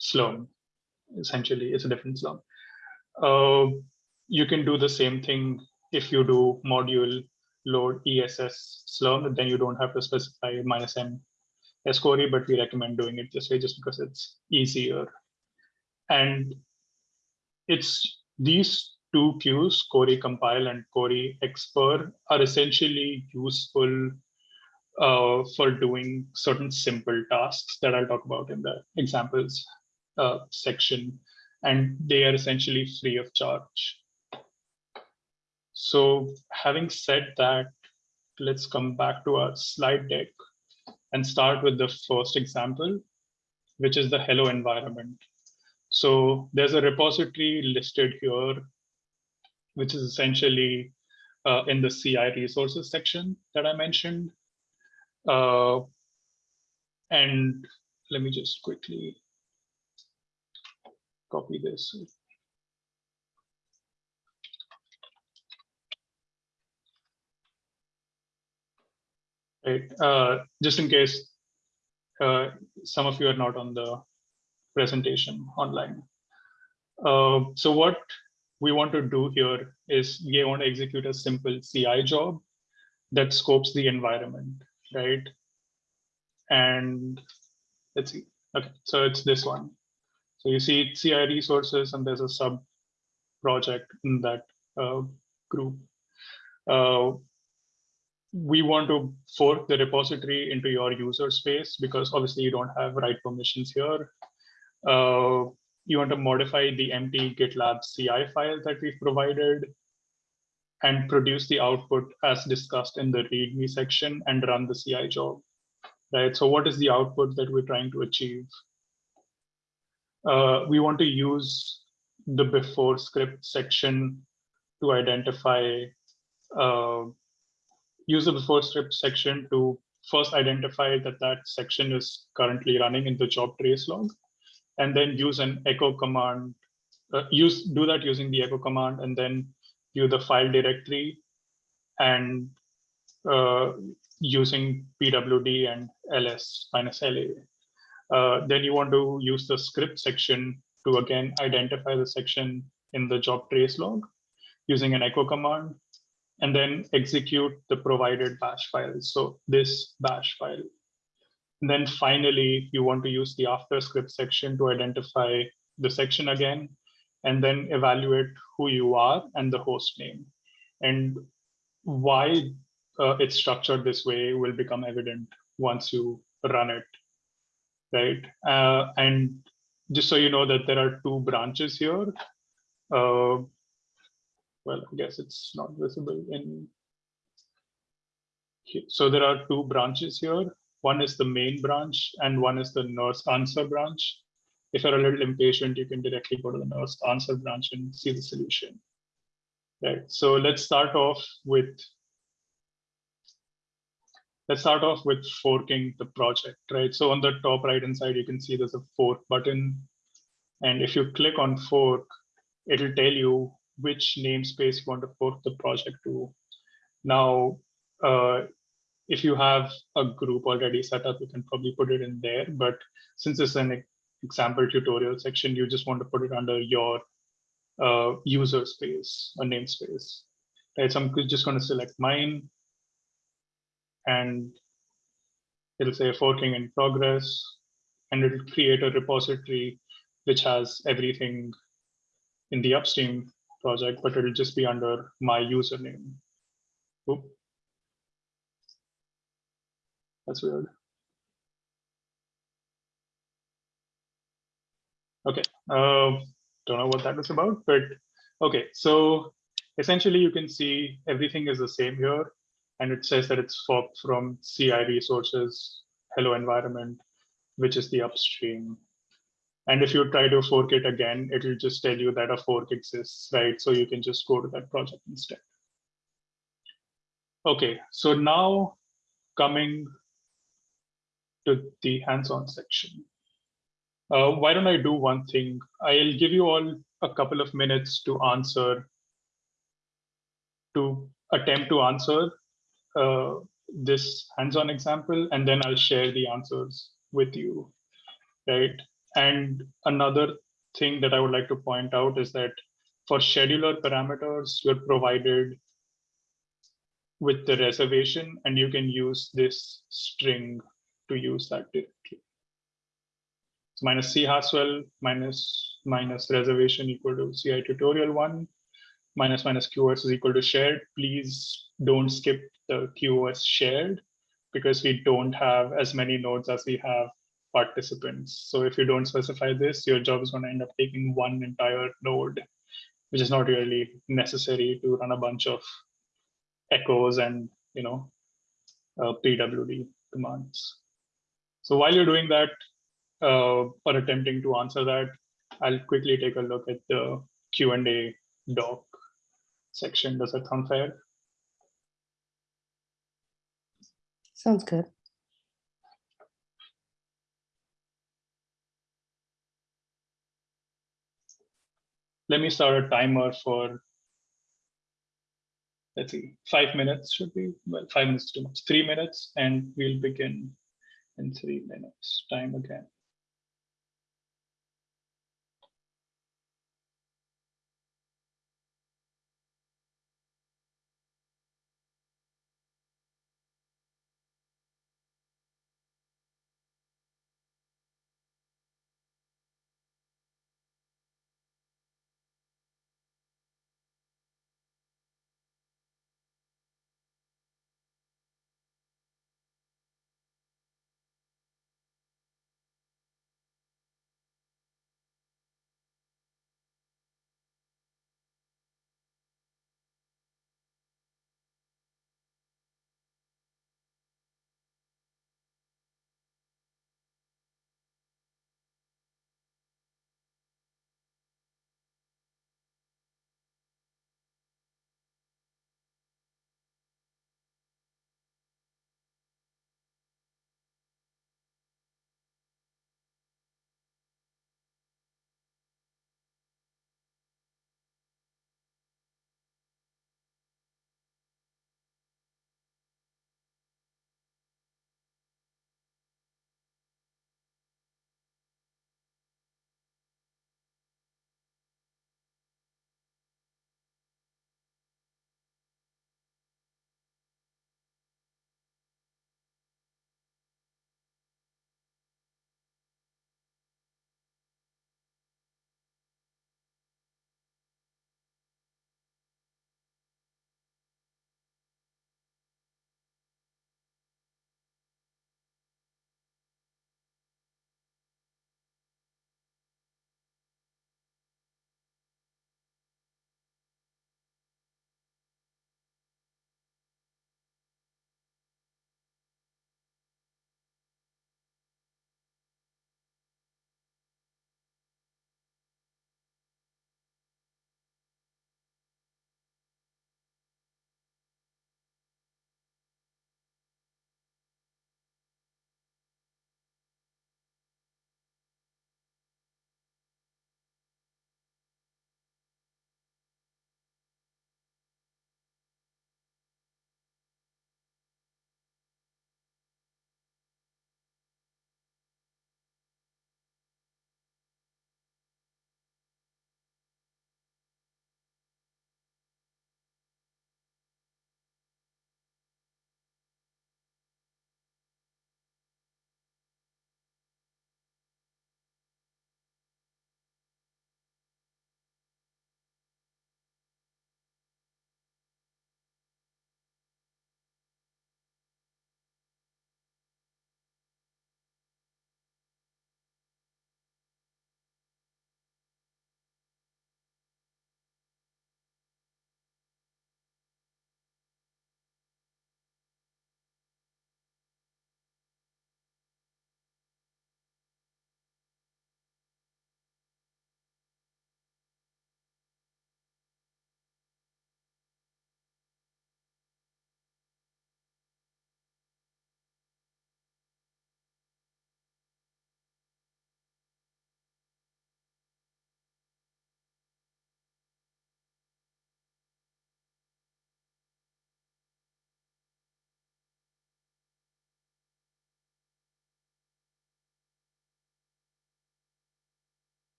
Slurm. Essentially, it's a different Slurm. Uh, you can do the same thing if you do module load esslurm, then you don't have to specify minus M SCORI, but we recommend doing it this way just because it's easier. And it's these two queues, Cori compile and Cori expr, are essentially useful uh, for doing certain simple tasks that I'll talk about in the examples uh, section. And they are essentially free of charge. So having said that, let's come back to our slide deck and start with the first example, which is the hello environment. So there's a repository listed here, which is essentially uh, in the CI resources section that I mentioned. Uh, and let me just quickly copy this. Right, uh, just in case uh, some of you are not on the presentation online. Uh, so what we want to do here is we want to execute a simple CI job that scopes the environment, right? And let's see. Okay, so it's this one. So you see CI resources and there's a sub project in that uh, group. We want to fork the repository into your user space because obviously you don't have write permissions here. Uh, you want to modify the empty GitLab CI file that we've provided and produce the output as discussed in the README section and run the CI job, right? So what is the output that we're trying to achieve? Uh, we want to use the before script section to identify uh, use the before script section to first identify that that section is currently running in the job trace log, and then use an echo command, uh, use do that using the echo command, and then view the file directory and uh, using pwd and ls minus la. Uh, then you want to use the script section to again identify the section in the job trace log using an echo command and then execute the provided bash file. So this bash file. And then finally, you want to use the after script section to identify the section again, and then evaluate who you are and the host name. And why uh, it's structured this way will become evident once you run it, right? Uh, and just so you know that there are two branches here, uh, well, I guess it's not visible in. So there are two branches here. One is the main branch and one is the NERSC answer branch. If you're a little impatient, you can directly go to the NERSC answer branch and see the solution. Right. So let's start off with let's start off with forking the project, right? So on the top right hand side, you can see there's a fork button. And if you click on fork, it'll tell you which namespace you want to fork the project to. Now, uh, if you have a group already set up, you can probably put it in there. But since it's an example tutorial section, you just want to put it under your uh, user space, a namespace. Right, so I'm just going to select mine, and it'll say forking in progress, and it'll create a repository which has everything in the upstream project, but it'll just be under my username. Oop. That's weird. Okay, uh, don't know what that was about, but okay, so essentially you can see everything is the same here, and it says that it's forked from CI resources, hello environment, which is the upstream. And if you try to fork it again, it will just tell you that a fork exists, right? So you can just go to that project instead. Okay, so now coming to the hands-on section. Uh, why don't I do one thing? I'll give you all a couple of minutes to answer, to attempt to answer uh, this hands-on example, and then I'll share the answers with you, right? And another thing that I would like to point out is that for scheduler parameters, you're provided with the reservation, and you can use this string to use that directly. So minus C Haswell minus minus reservation equal to CI tutorial one minus minus QoS is equal to shared. Please don't skip the QoS shared because we don't have as many nodes as we have participants. So if you don't specify this, your job is going to end up taking one entire node, which is not really necessary to run a bunch of echoes and you know uh, PWD commands. So while you're doing that uh, or attempting to answer that, I'll quickly take a look at the Q&A doc section. Does that sound fair? Sounds good. Let me start a timer for, let's see, five minutes should be, well, five minutes too much, three minutes, and we'll begin in three minutes time again.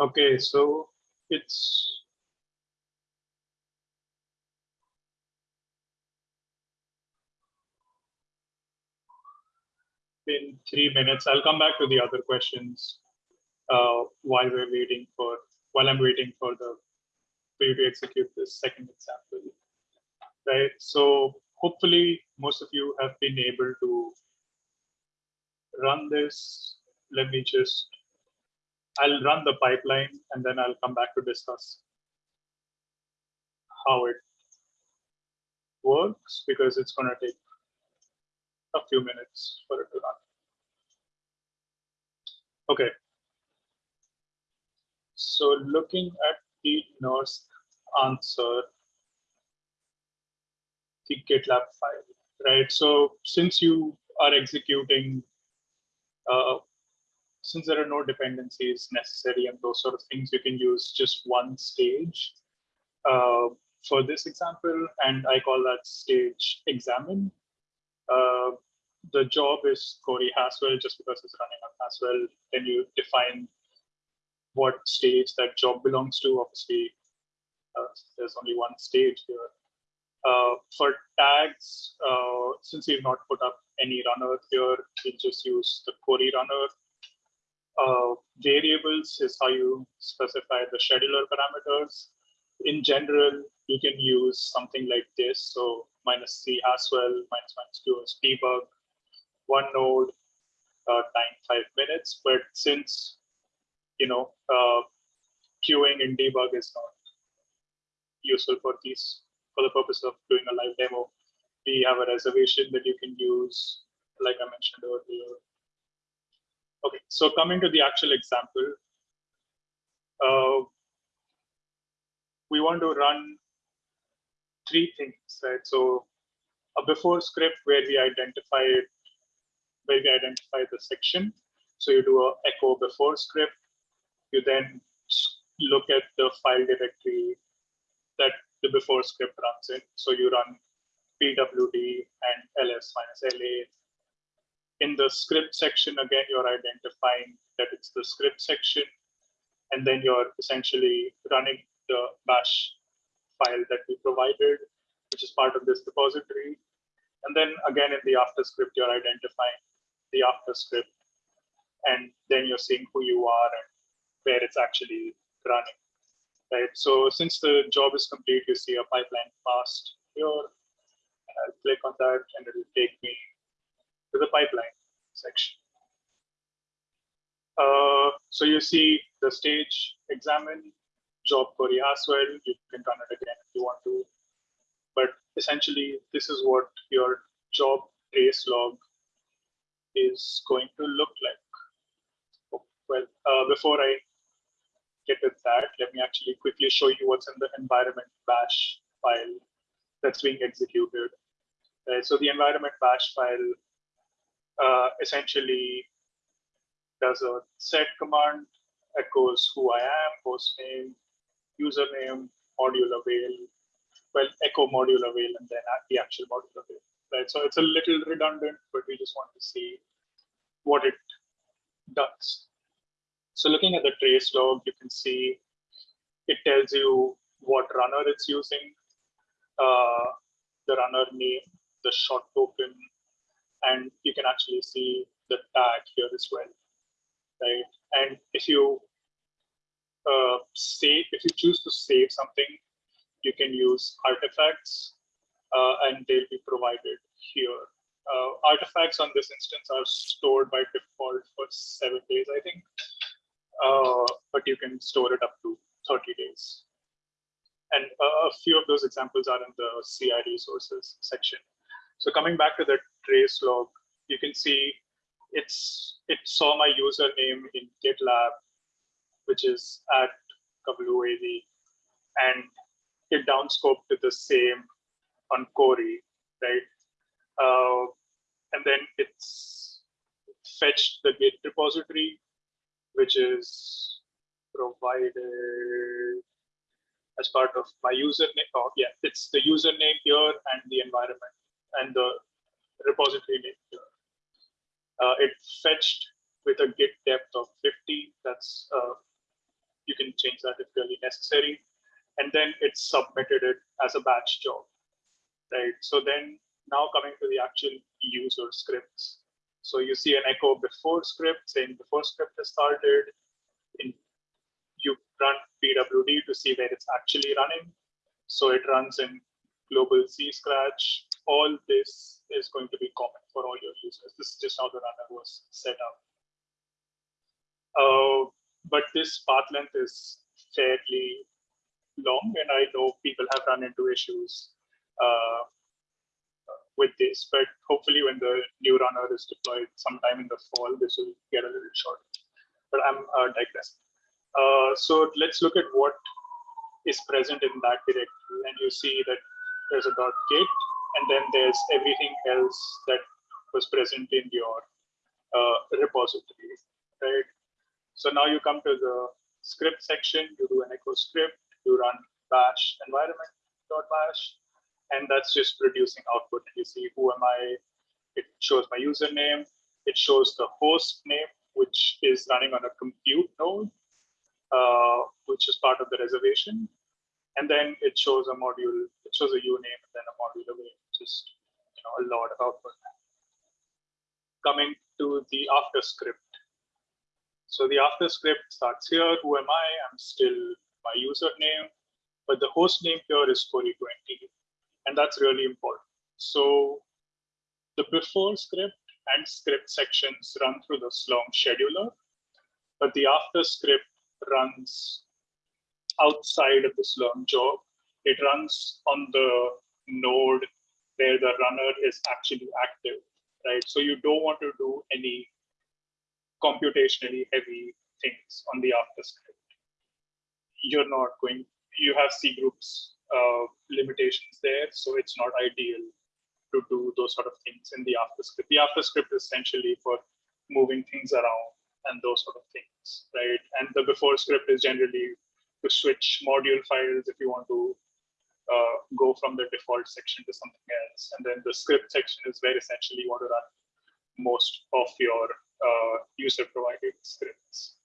Okay, so it's been three minutes. I'll come back to the other questions uh, while we're waiting for while I'm waiting for the for you to execute this second example. Right. So hopefully most of you have been able to run this. Let me just I'll run the pipeline and then I'll come back to discuss how it works because it's going to take a few minutes for it to run. Okay. So looking at the NERSC answer, the GitLab file, right? So since you are executing, uh, since there are no dependencies necessary and those sort of things, you can use just one stage uh, for this example, and I call that stage examine. Uh, the job is Cori Haswell just because it's running on Haswell. Then you define what stage that job belongs to. Obviously, uh, there's only one stage here. Uh, for tags, uh, since we've not put up any runner here, we'll just use the Cori runner. Uh, variables is how you specify the scheduler parameters. In general, you can use something like this. So minus C Haswell, minus minus two is debug, one node, uh, time five minutes. But since, you know, uh, queuing in debug is not useful for these, for the purpose of doing a live demo, we have a reservation that you can use, like I mentioned earlier. Okay, so coming to the actual example, uh, we want to run three things, right? So a before script where we identify it, where we identify the section. So you do a echo before script. You then look at the file directory that the before script runs in. So you run pwd and ls minus la. In the script section, again, you're identifying that it's the script section. And then you're essentially running the bash file that we provided, which is part of this repository. And then again, in the after script, you're identifying the after script, and then you're seeing who you are and where it's actually running. Right. So since the job is complete, you see a pipeline passed here. I'll click on that and it will take me the pipeline section. Uh, so you see the stage examine job query as well. You can run it again if you want to. But essentially, this is what your job trace log is going to look like. Well, uh, before I get to that, let me actually quickly show you what's in the environment bash file that's being executed. Uh, so the environment bash file uh, essentially does a set command, echoes who I am, host name, username, module avail, well, echo module avail, and then the actual module avail. Right. So it's a little redundant, but we just want to see what it does. So looking at the trace log, you can see it tells you what runner it's using, uh, the runner name, the short token, and you can actually see the tag here as well, right? And if you uh, save, if you choose to save something, you can use artifacts uh, and they'll be provided here. Uh, artifacts on this instance are stored by default for seven days, I think, uh, but you can store it up to 30 days. And a few of those examples are in the CI resources section. So coming back to the trace log, you can see it's it saw my username in GitLab which is at WAV, and it downscoped to the same on Cori, right? Uh, and then it's fetched the Git repository, which is provided as part of my username. Oh, yeah, it's the username here and the environment and the repository name. Uh, it fetched with a git depth of 50. That's uh, you can change that if really necessary. And then it submitted it as a batch job, right? So then now coming to the actual user scripts. So you see an echo before script saying before script has started. In, you run pwd to see where it's actually running. So it runs in global C scratch. All this is going to be common for all your users. This is just how the runner was set up. Uh, but this path length is fairly long, and I know people have run into issues uh, with this. But hopefully, when the new runner is deployed sometime in the fall, this will get a little short. But I'm uh, digressing. Uh, so let's look at what is present in that directory, and you see that there's a dot .git, and then there's everything else that was present in your uh, repository, right? So now you come to the script section, you do an echo script, you run bash environment.bash, and that's just producing output. And you see who am I? It shows my username. It shows the host name, which is running on a compute node, uh, which is part of the reservation. And then it shows a module, it shows a uname and then a module avail, just you know, a lot of. Coming to the after script. So the after script starts here. Who am I? I'm still my username, but the host name here is Cori20. And that's really important. So the before script and script sections run through the Slurm scheduler, but the after script runs outside of the Slurm job. It runs on the node where the runner is actually active, right? So you don't want to do any computationally heavy things on the after script. You're not going, you have C groups uh, limitations there, so it's not ideal to do those sort of things in the after script. The after script is essentially for moving things around and those sort of things, right? And the before script is generally to switch module files if you want to uh, go from the default section to something else. And then the script section is where essentially you want to run most of your uh, user provided scripts.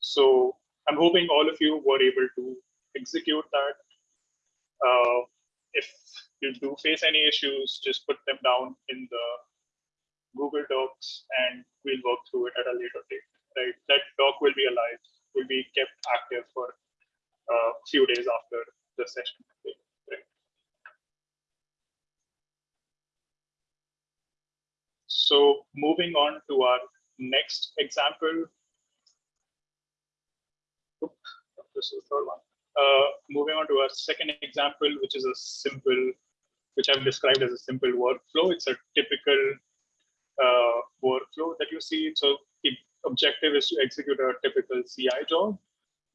So I'm hoping all of you were able to execute that. Uh, if you do face any issues, just put them down in the Google Docs and we'll work through it at a later date, right? That doc will be alive will be kept active for a few days after the session. So moving on to our next example. This is the third one. Uh, moving on to our second example, which is a simple, which I've described as a simple workflow. It's a typical uh, workflow that you see. So the objective is to execute a typical CI job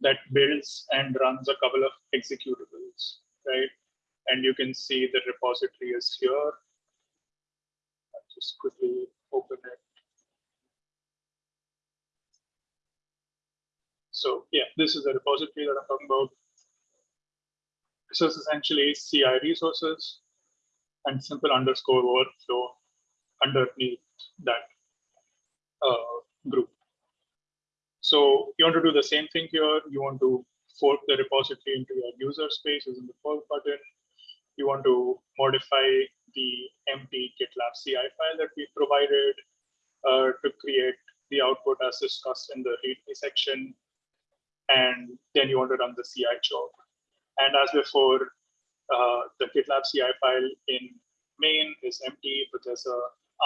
that builds and runs a couple of executables, right? And you can see the repository is here. I'll just quickly open it. So yeah, this is the repository that I'm talking about. This is essentially CI resources and simple underscore workflow underneath that uh, group. So you want to do the same thing here. You want to fork the repository into your user space using the fork button. You want to modify the empty GitLab CI file that we provided uh, to create the output as discussed in the README section. And then you want to run the CI job. And as before, uh, the GitLab CI file in main is empty, but there's a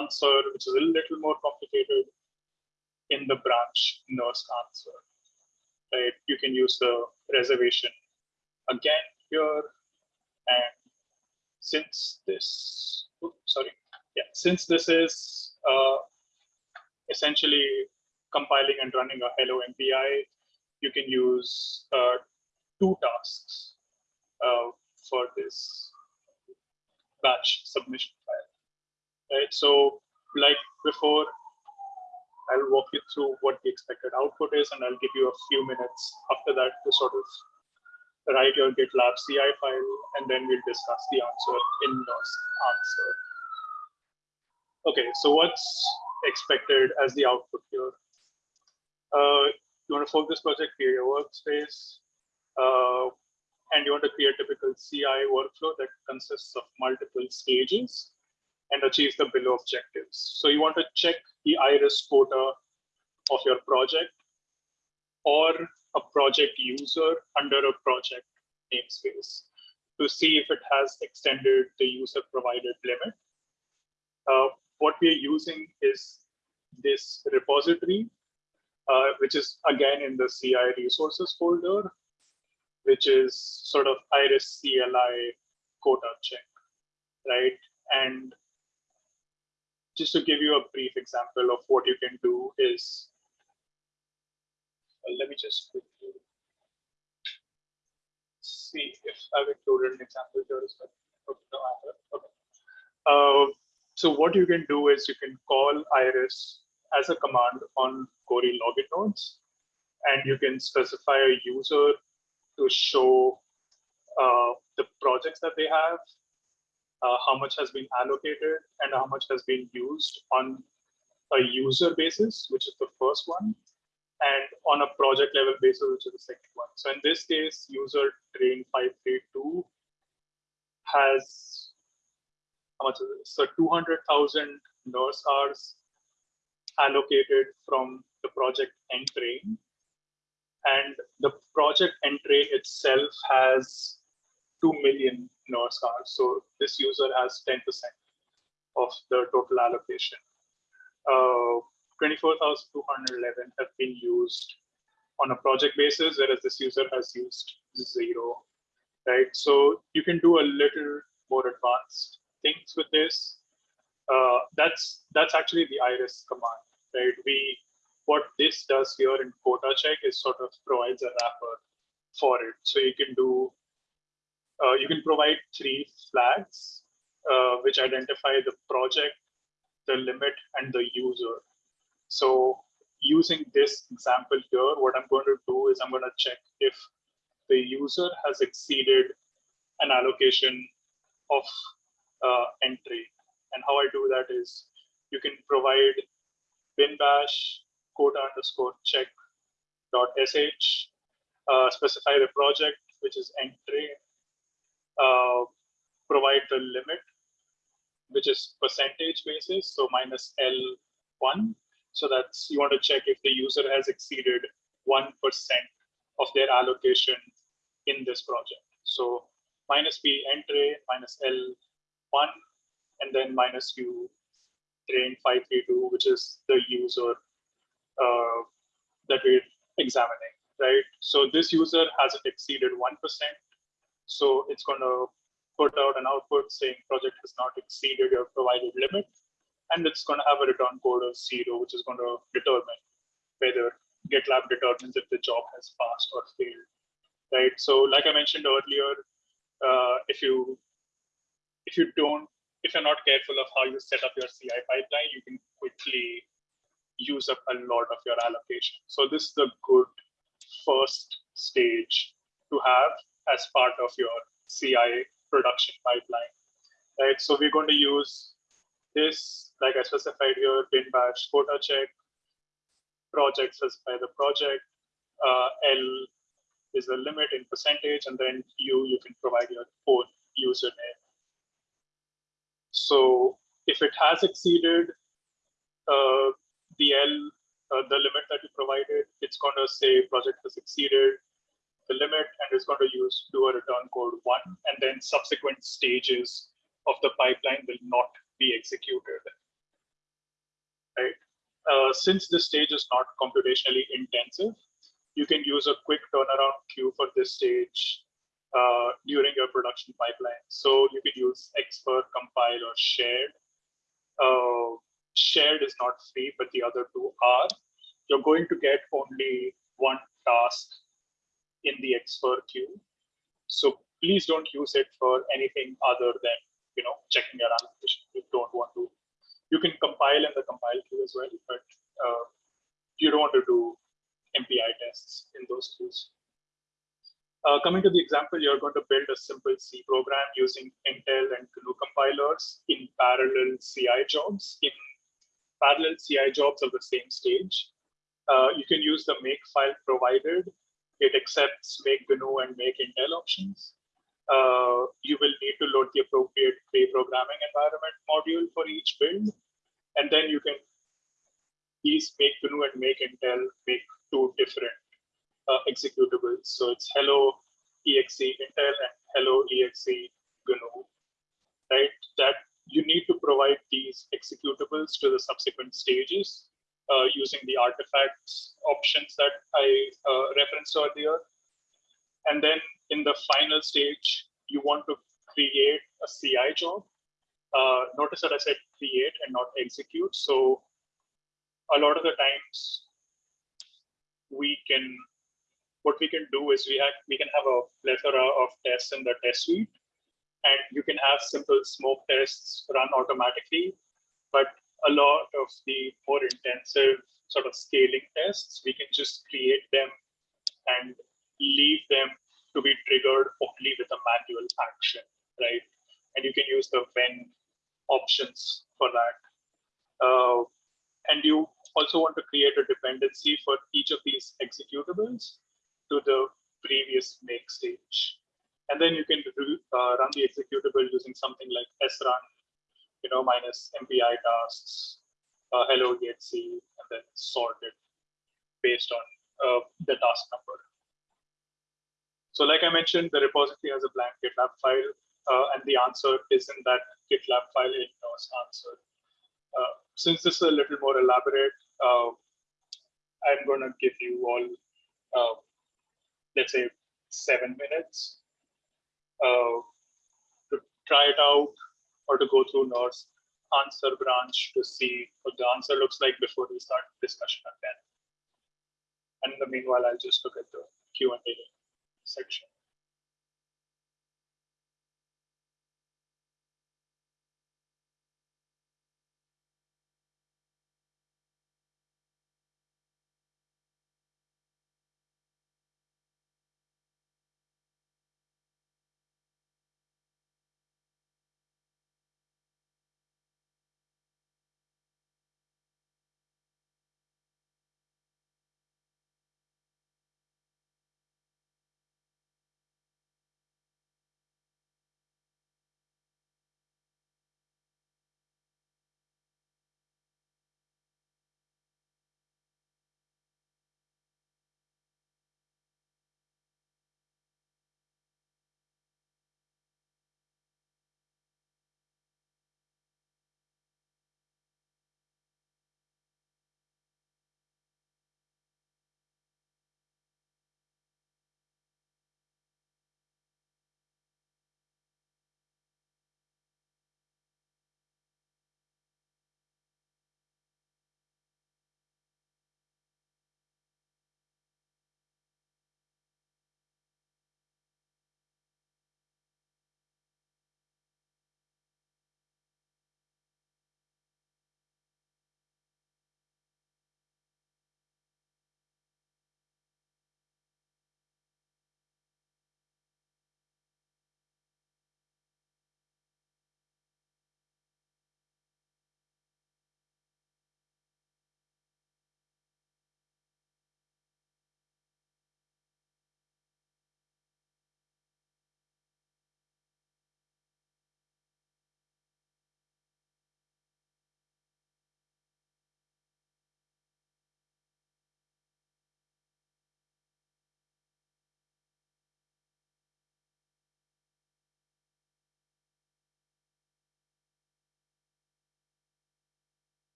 answer, which is a little more complicated in the branch nurse answer. Right? You can use the reservation again here. And since this, oops, sorry, yeah, since this is uh, essentially compiling and running a hello MPI, you can use uh, two tasks uh, for this batch submission file. Right? So like before, I'll walk you through what the expected output is, and I'll give you a few minutes after that to sort of write your GitLab CI file, and then we'll discuss the answer in NERSC answer. Okay, so what's expected as the output here? Uh, you want to fork this project, create a workspace, uh, and you want to create a typical CI workflow that consists of multiple stages and achieves the below objectives. So you want to check the iris quota of your project or a project user under a project namespace to see if it has extended the user provided limit. Uh, what we're using is this repository, uh, which is again in the CI resources folder, which is sort of iris CLI quota check, right? And just to give you a brief example of what you can do is, uh, let me just quickly see if I've included an example here as well. Okay. Uh, so what you can do is you can call Iris as a command on Cori login nodes, and you can specify a user to show uh, the projects that they have, uh, how much has been allocated, and how much has been used on a user basis, which is the first one, and on a project level basis, which is the second one. So in this case, user train 532 has how much? So 200,000 NERSC hours allocated from the project Entrain. And the project Entrain itself has 2 million hours. So this user has 10% of the total allocation. Uh, 24,211 have been used on a project basis, whereas this user has used zero, right? So you can do a little more advanced things with this. Uh, that's that's actually the iris command, right? We what this does here in quota check is sort of provides a wrapper for it. So you can do uh, you can provide three flags uh, which identify the project, the limit, and the user. So using this example here, what I'm going to do is I'm going to check if the user has exceeded an allocation of uh, entry. And how I do that is you can provide bin bash quota underscore check dot sh, uh, specify the project, which is entry, uh, provide the limit, which is percentage basis, so minus L1. So that's you want to check if the user has exceeded 1% of their allocation in this project. So minus P entry minus L one and then minus u train 532, which is the user uh, that we're examining, right? So this user hasn't exceeded 1%. So it's going to put out an output saying project has not exceeded your provided limit. And it's going to have a return code of zero, which is going to determine whether GitLab determines if the job has passed or failed, right? So like I mentioned earlier, uh, if you if you don't, if you're not careful of how you set up your CI pipeline, you can quickly use up a lot of your allocation. So this is a good first stage to have as part of your CI production pipeline, right? So we're going to use this, like I specified here, bin bash quota check, project specify the project, uh, L is the limit in percentage, and then you, you can provide your own username so if it has exceeded uh, the L, uh, the limit that you provided, it's going to say project has exceeded the limit and is going to use do a return code one, and then subsequent stages of the pipeline will not be executed. Right. Uh, since this stage is not computationally intensive, you can use a quick turnaround queue for this stage uh, during your production pipeline. So you could use expert, compile, or shared. Uh, shared is not free, but the other two are. You're going to get only one task in the xfer queue. So please don't use it for anything other than you know checking your allocation. You don't want to. You can compile in the compile queue as well, but uh, you don't want to do MPI tests in those queues. Uh, coming to the example, you're going to build a simple C program using Intel and GNU compilers in parallel CI jobs, in parallel CI jobs of the same stage. Uh, you can use the make file provided. It accepts make GNU and make Intel options. Uh, you will need to load the appropriate pre-programming environment module for each build. And then you can these make GNU and make Intel make two different uh, executables. So it's hello exe Intel and hello exe GNU, right? That you need to provide these executables to the subsequent stages uh, using the artifacts options that I uh, referenced earlier. And then in the final stage, you want to create a CI job. Uh, notice that I said create and not execute. So a lot of the times we can, what we can do is we have, we can have a plethora of tests in the test suite and you can have simple smoke tests run automatically. But a lot of the more intensive sort of scaling tests, we can just create them and leave them to be triggered only with a manual action, right? And you can use the when options for that. Uh, and you also want to create a dependency for each of these executables to the previous make stage. And then you can uh, run the executable using something like srun, you know, minus MPI tasks, uh, hello exe, and then sort it based on uh, the task number. So like I mentioned, the repository has a blank GitLab file, uh, and the answer is in that GitLab file ignores answer. Uh, since this is a little more elaborate, I'm going to give you all, let's say, seven minutes uh, to try it out or to go through NERSC answer branch to see what the answer looks like before we start discussion again. And in the meanwhile, I'll just look at the Q&A section.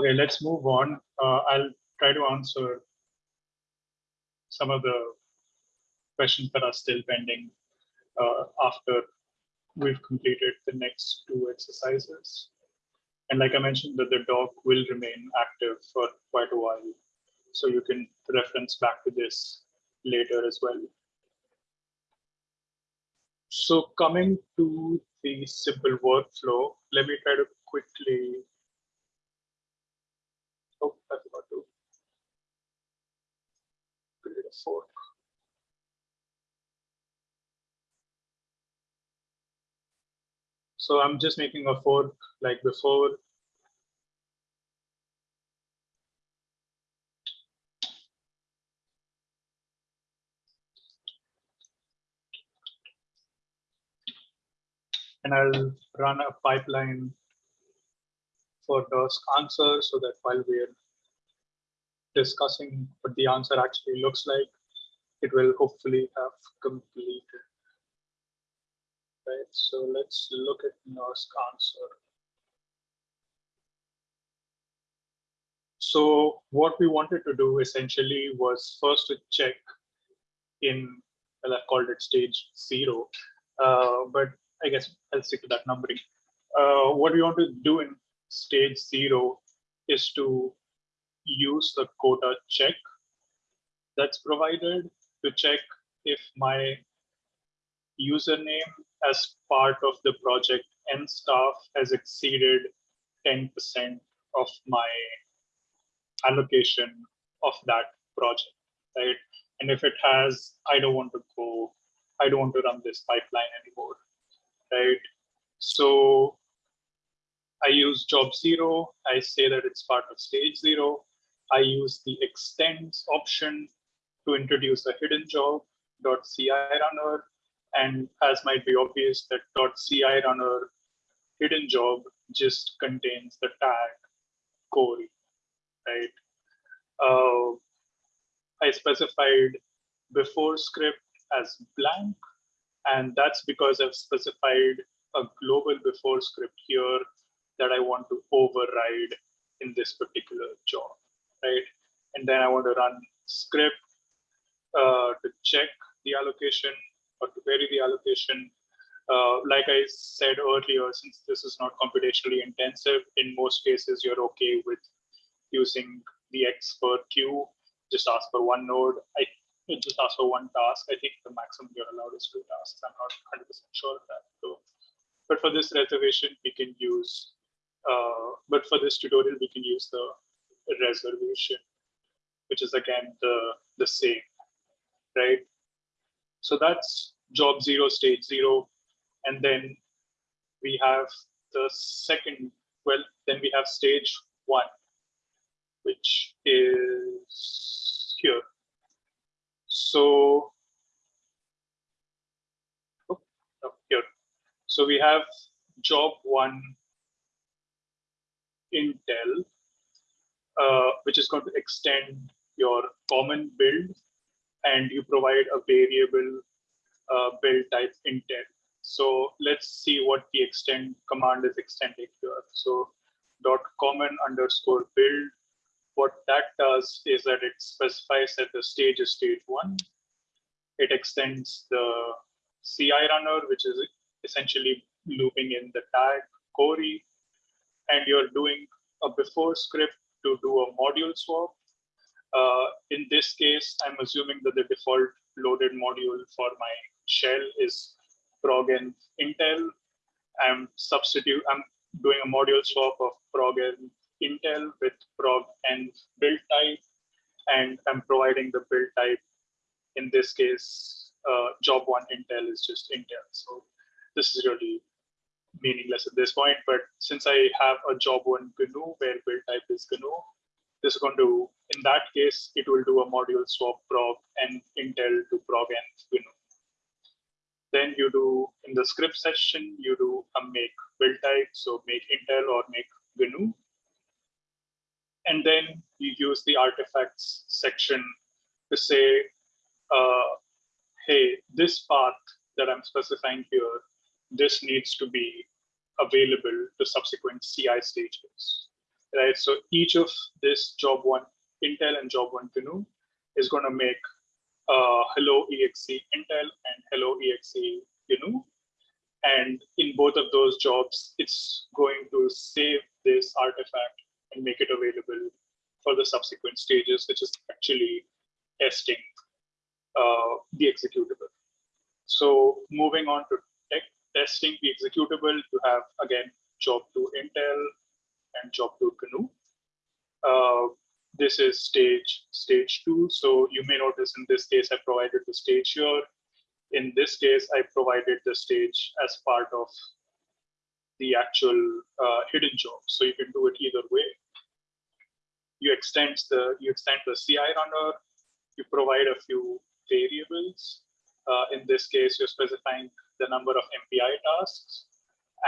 Okay, let's move on. Uh, I'll try to answer some of the questions that are still pending uh, after we've completed the next two exercises. And like I mentioned, that the doc will remain active for quite a while. So you can reference back to this later as well. So coming to the simple workflow, let me try to quickly. Oh, I forgot to So I'm just making a fork like before. And I'll run a pipeline for those answers so that while we're discussing what the answer actually looks like, it will hopefully have completed right? So let's look at NERSC answer. So what we wanted to do essentially was first to check in, well, I called it stage zero, uh, but I guess I'll stick to that numbering. Uh, what we want to do in stage zero is to use the quota check that's provided to check if my username as part of the project and staff has exceeded 10% of my allocation of that project, right? And if it has, I don't want to go, I don't want to run this pipeline anymore, right? So I use job zero. I say that it's part of stage zero. I use the extends option to introduce a hidden job CI runner and as might be obvious, that .ci runner hidden job just contains the tag Cori, right? Uh, I specified before script as blank, and that's because I've specified a global before script here that I want to override in this particular job, right? And then I want to run script uh, to check the allocation or to vary the allocation. Uh, like I said earlier, since this is not computationally intensive, in most cases, you're okay with using the xfer queue, just ask for one node. I just ask for one task. I think the maximum you're allowed is two tasks. I'm not 100% sure of that. So, but for this reservation, we can use, uh, but for this tutorial, we can use the reservation, which is again the, the same, right? So that's job zero, stage zero. And then we have the second, well, then we have stage one, which is here. So oh, oh here. So we have job one Intel, uh, which is going to extend your common build and you provide a variable uh, build type intent. So let's see what the extend command is extending here. So dot common underscore build. What that does is that it specifies that the stage is stage one. It extends the CI runner, which is essentially looping in the tag Cori, and you're doing a before script to do a module swap uh, in this case, I'm assuming that the default loaded module for my shell is PrgEnv Intel. I'm substitute, I'm doing a module swap of PrgEnv Intel with prog and build type, and I'm providing the build type. In this case, uh, job one Intel is just Intel. So this is really meaningless at this point. But since I have a job one GNU where build type is GNU, this is going to, in that case, it will do a module swap prog and Intel to PrgEnv GNU. Then you do, in the script session, you do a make build type, so make Intel or make GNU. And then you use the artifacts section to say, uh, hey, this path that I'm specifying here, this needs to be available to subsequent CI stages right? So each of this job one Intel and job one GNU is going to make uh, hello exe Intel and hello exe GNU. And in both of those jobs, it's going to save this artifact and make it available for the subsequent stages, which is actually testing uh, the executable. So moving on to testing the executable, you have again job to Intel and job to GNU. Uh, this is stage stage two. So you may notice in this case, I provided the stage here. In this case, I provided the stage as part of the actual uh, hidden job. So you can do it either way. You extend the you extend the CI runner. You provide a few variables. Uh, in this case, you're specifying the number of MPI tasks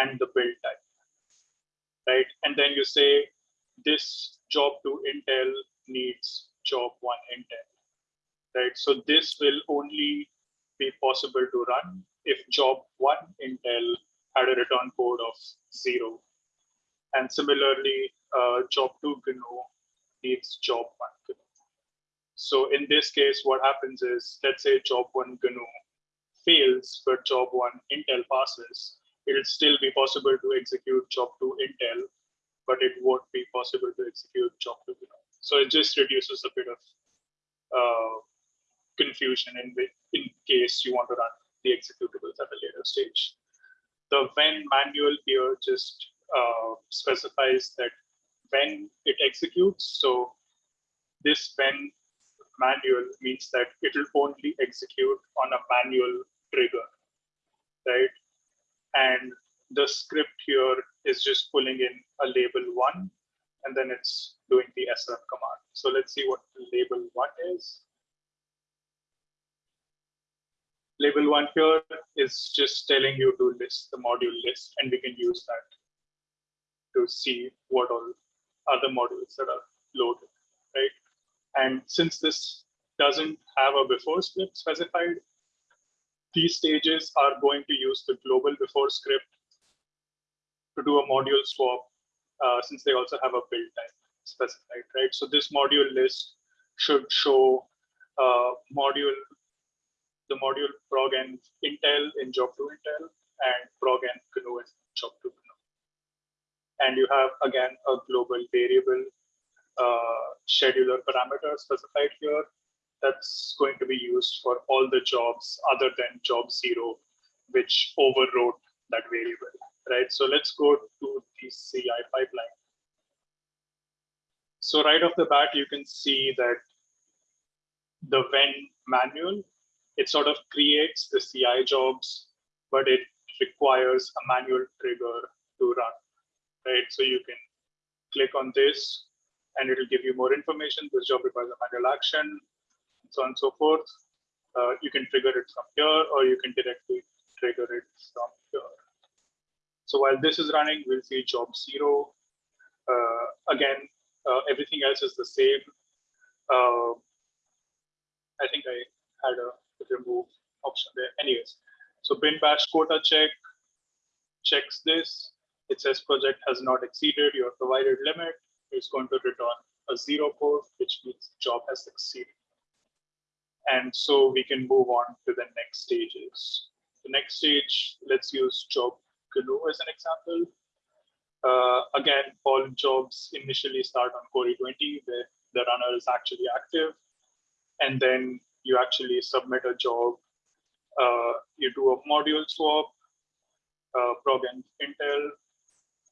and the build type, right? And then you say this job to Intel needs job one Intel, right? So this will only be possible to run if job one Intel had a return code of zero. And similarly, uh, job two GNU needs job one GNU. So in this case, what happens is, let's say job one GNU fails, but job one Intel passes, it'll still be possible to execute job two Intel, but it won't be possible to execute job two. So it just reduces a bit of uh, confusion in, in case you want to run the executables at a later stage. The when manual here just uh, specifies that when it executes, so this when manual means that it will only execute on a manual trigger, right? And the script here is just pulling in a label one, and then it's doing the srun command. So let's see what label one is. Label one here is just telling you to list the module list, and we can use that to see what all other modules that are loaded, right? And since this doesn't have a before script specified, these stages are going to use the global before script to do a module swap, uh, since they also have a build type specified, right? So this module list should show uh, module, the module PrgEnv Intel in job to Intel and PrgEnv GNU in job to GNU. And you have, again, a global variable uh, scheduler parameter specified here that's going to be used for all the jobs other than job zero, which overwrote that variable, right? So let's go to the CI pipeline. So right off the bat, you can see that the when manual, it sort of creates the CI jobs, but it requires a manual trigger to run, right? So you can click on this and it will give you more information. This job requires a manual action, so on and so forth. Uh, you can trigger it from here, or you can directly trigger it from here. So while this is running, we'll see job zero. Uh, again, uh, everything else is the same. Uh, I think I had a remove option there. Anyways, so bin bash quota check checks this. It says project has not exceeded your provided limit It's going to return a zero code, which means job has succeeded. And so we can move on to the next stages. The next stage, let's use job GNU as an example. Uh, again, all jobs initially start on Cori 20, where the runner is actually active. And then you actually submit a job. Uh, you do a module swap, uh, Intel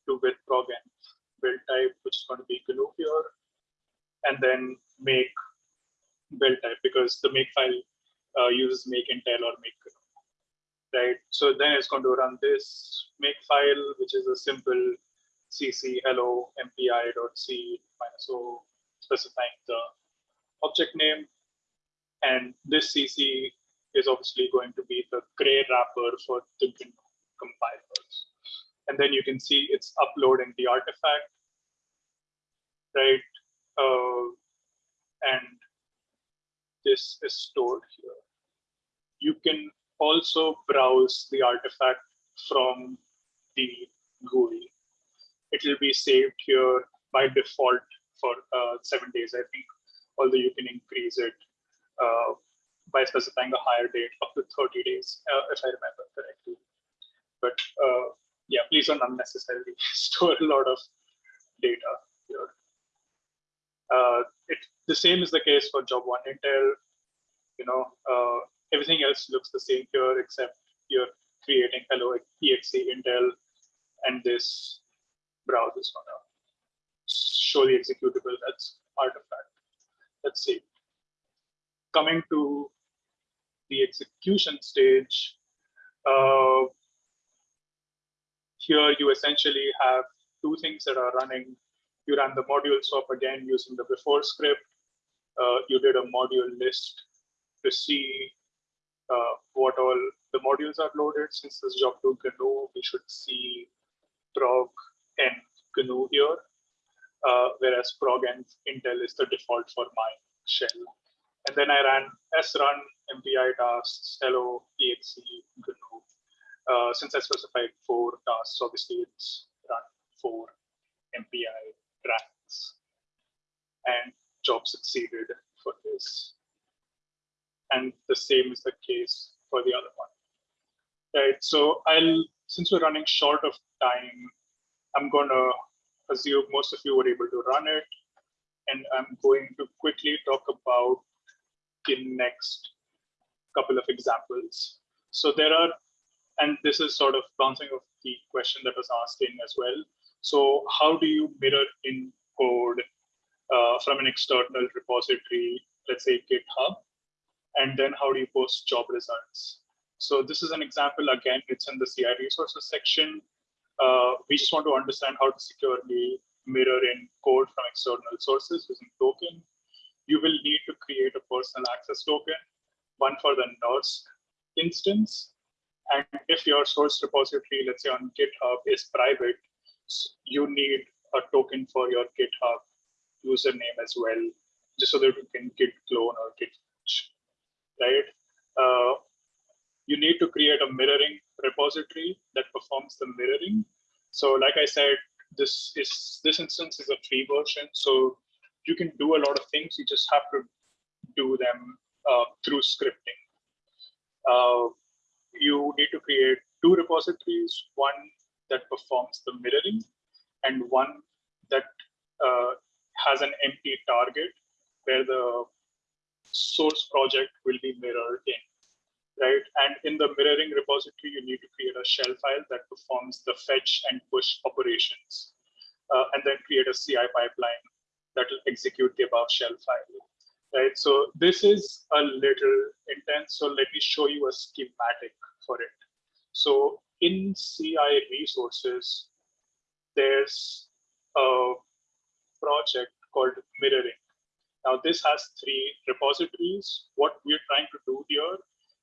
to with PrgEnv build type, which is going to be GNU here, and then make build type because the make file uh, uses make Intel or make right? So then it's going to run this make file, which is a simple cc hello mpi.c minus o specifying the object name. And this cc is obviously going to be the Cray wrapper for the compilers. And then you can see it's uploading the artifact, right? Uh, and this is stored here. You can also browse the artifact from the GUI. It will be saved here by default for uh, seven days. I think, although you can increase it uh, by specifying a higher date up to 30 days, uh, if I remember correctly. But uh, yeah, please don't unnecessarily store a lot of data here. Uh, it, the same is the case for job one intel. You know, uh, everything else looks the same here, except you're creating hello exe intel, and this browse is gonna show the executable that's part of that. Let's see. Coming to the execution stage, uh, here you essentially have two things that are running. You ran the module swap again using the before script. Uh, you did a module list to see uh, what all the modules are loaded. Since this job to GNU, we should see prog and GNU here, uh, whereas prog and Intel is the default for my shell. And then I ran srun, MPI tasks, hello, exe, GNU. Uh, since I specified four tasks, obviously it's run four MPI And job succeeded for this. And the same is the case for the other one. Right, so I'll, since we're running short of time, I'm gonna assume most of you were able to run it. And I'm going to quickly talk about the next couple of examples. So there are, and this is sort of bouncing off the question that was asked in as well. So how do you mirror in code uh, from an external repository, let's say GitHub, and then how do you post job results? So this is an example, again, it's in the CI resources section. Uh, we just want to understand how to securely mirror in code from external sources using token. You will need to create a personal access token, one for the NERSC instance. And if your source repository, let's say on GitHub is private, you need a token for your GitHub username as well, just so that you can git clone or git right? Uh, you need to create a mirroring repository that performs the mirroring. So like I said, this is this instance is a free version, so you can do a lot of things. You just have to do them uh, through scripting. Uh, you need to create two repositories, one that performs the mirroring and one that uh, has an empty target where the source project will be mirrored in, right? And in the mirroring repository, you need to create a shell file that performs the fetch and push operations, uh, and then create a CI pipeline that will execute the above shell file, right? So this is a little intense. So let me show you a schematic for it. So in CI resources, there's a project called mirroring. Now this has three repositories. What we're trying to do here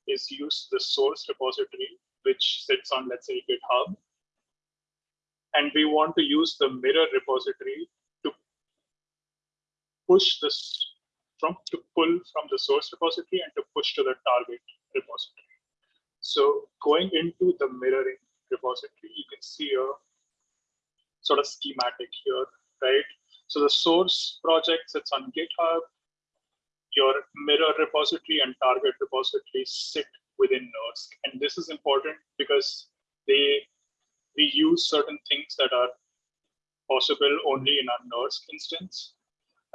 is use the source repository, which sits on, let's say, GitHub. And we want to use the mirror repository to push this from to pull from the source repository and to push to the target repository. So going into the mirroring repository, you can see a sort of schematic here, right? So the source project sits on GitHub. Your mirror repository and target repository sit within NERSC. And this is important because they we use certain things that are possible only in our NERSC instance.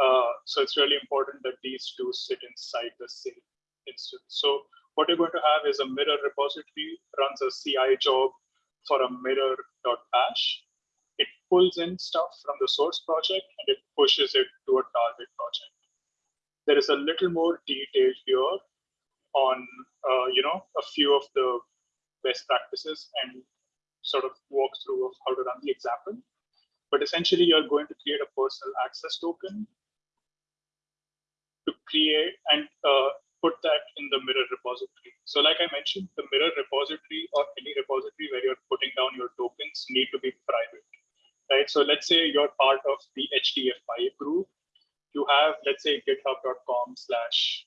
Uh, so it's really important that these two sit inside the same instance. So what you're going to have is a mirror repository runs a CI job for a mirror.bash it pulls in stuff from the source project and it pushes it to a target project. There is a little more detail here on, uh, you know, a few of the best practices and sort of walk through of how to run the example. But essentially, you're going to create a personal access token to create and uh, put that in the mirror repository. So like I mentioned, the mirror repository or any repository where you're putting down your tokens need to be private right? So let's say you're part of the HDF5 group. You have, let's say, github.com slash,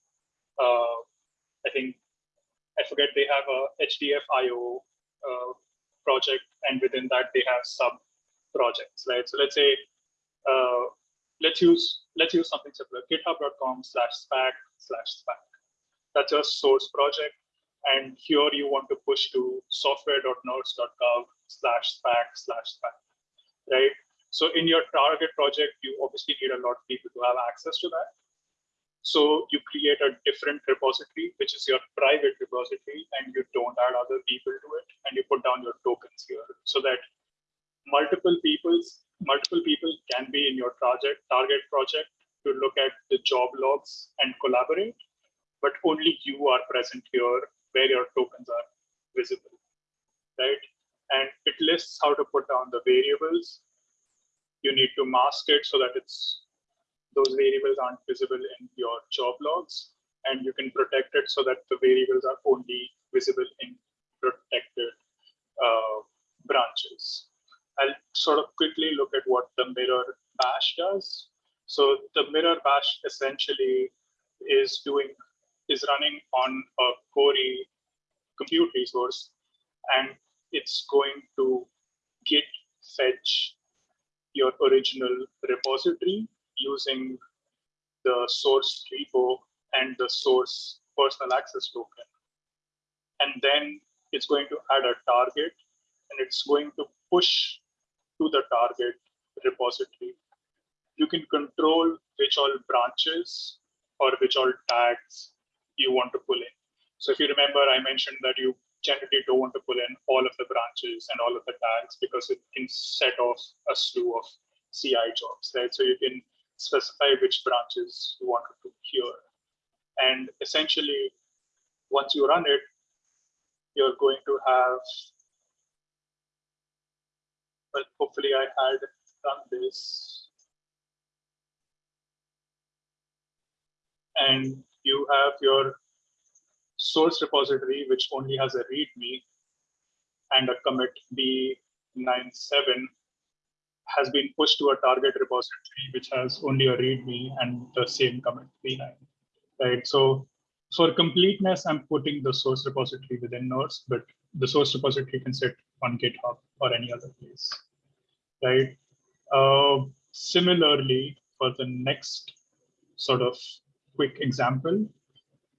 uh, I think, I forget, they have a HDF.io uh, project, and within that, they have sub projects, right? So let's say uh, let's use let's use something similar. GitHub.com slash spack slash spack. That's a source project. And here you want to push to software.nersc.gov slash spack slash spack, right? So in your target project, you obviously need a lot of people to have access to that. So you create a different repository, which is your private repository, and you don't add other people to it, and you put down your tokens here so that multiple people's multiple people can be in your project target project to look at the job logs and collaborate, but only you are present here where your tokens are visible, right? And it lists how to put down the variables you need to mask it so that it's those variables aren't visible in your job logs and you can protect it so that the variables are only visible in protected uh, branches. I'll sort of quickly look at what the mirror bash does. So the mirror bash essentially is doing is running on a Cori compute resource and it's going to git fetch your original repository using the source repo and the source personal access token. And then it's going to add a target and it's going to push to the target repository. You can control which all branches or which all tags you want to pull in. So if you remember, I mentioned that you generally don't want to pull in all of the branches and all of the tags because it can set off a slew of CI jobs, right? So you can specify which branches you want to here. And essentially, once you run it, you're going to have, well, hopefully I had done this. And you have your source repository, which only has a README and a commit B97 has been pushed to a target repository, which has only a README and the same commit B9, right? So for completeness, I'm putting the source repository within NERSC, but the source repository can sit on GitHub or any other place, right? Uh, similarly, for the next sort of quick example,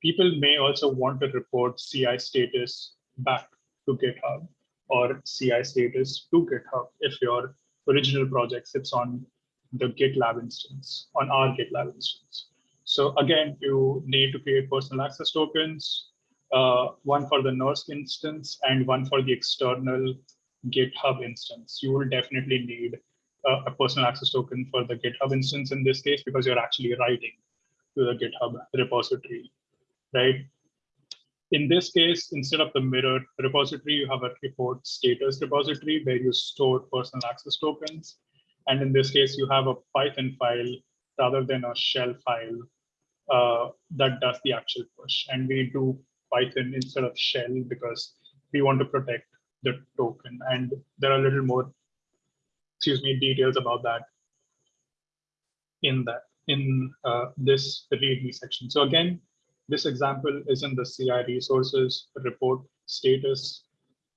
people may also want to report CI status back to GitHub or CI status to GitHub if your original project sits on the GitLab instance, on our GitLab instance. So again, you need to create personal access tokens, uh, one for the NERSC instance and one for the external GitHub instance. You will definitely need uh, a personal access token for the GitHub instance in this case because you're actually writing to the GitHub repository right? In this case, instead of the mirror repository, you have a report status repository where you store personal access tokens. And in this case, you have a Python file rather than a shell file uh, that does the actual push. And we do Python instead of shell because we want to protect the token. And there are a little more, excuse me, details about that in that in uh, this README section. So again, this example is in the CI resources report status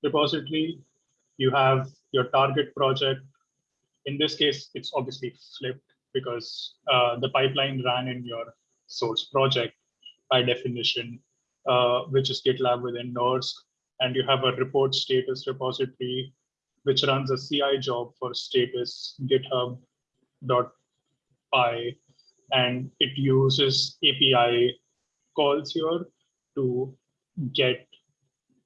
repository. You have your target project. In this case, it's obviously flipped because uh, the pipeline ran in your source project by definition, uh, which is GitLab within NERSC. And you have a report status repository, which runs a CI job for status github.py. And it uses API calls here to get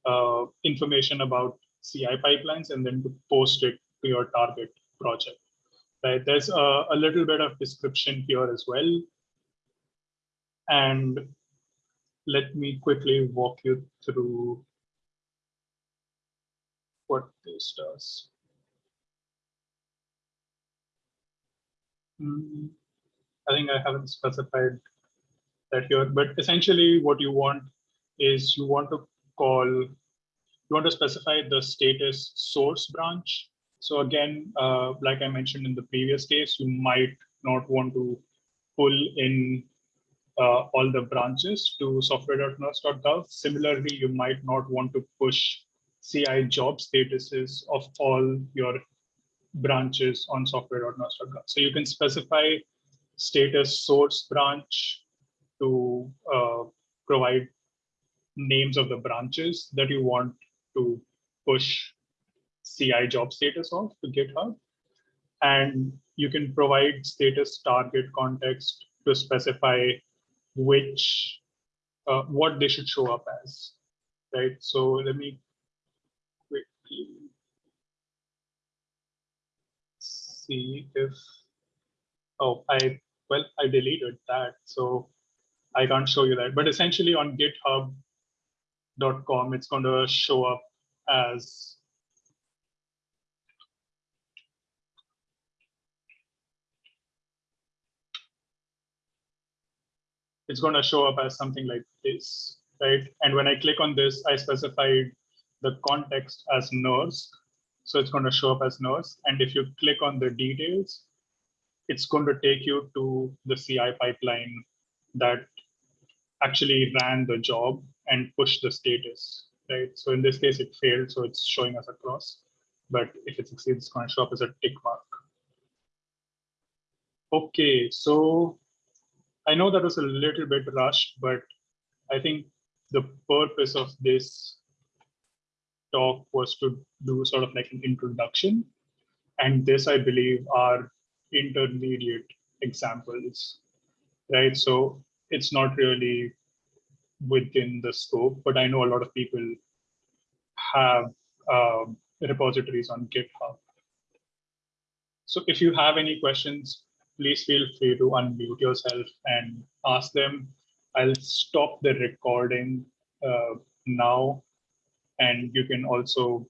uh, information about CI pipelines and then to post it to your target project. Right? There's a, a little bit of description here as well. And let me quickly walk you through what this does. Mm, I think I haven't specified that here, but essentially what you want is you want to call, you want to specify the status source branch. So again, uh, like I mentioned in the previous case, you might not want to pull in uh, all the branches to software.nersc.gov. Similarly, you might not want to push CI job statuses of all your branches on software.nersc.gov. So you can specify status source branch to uh, provide names of the branches that you want to push CI job status of to GitHub. And you can provide status target context to specify which, uh, what they should show up as, right? So let me quickly see if, oh, I, well, I deleted that. So I can't show you that, but essentially on github.com, it's going to show up as it's going to show up as something like this, right? And when I click on this, I specified the context as NERSC. So it's going to show up as NERSC. And if you click on the details, it's going to take you to the CI pipeline that actually ran the job and pushed the status, right? So in this case, it failed, so it's showing us a cross. But if it succeeds, it's going to show up as a tick mark. Okay, so I know that was a little bit rushed, but I think the purpose of this talk was to do sort of like an introduction. And this, I believe, are intermediate examples, right? So it's not really within the scope, but I know a lot of people have um, repositories on GitHub. So if you have any questions, please feel free to unmute yourself and ask them. I'll stop the recording uh, now, and you can also,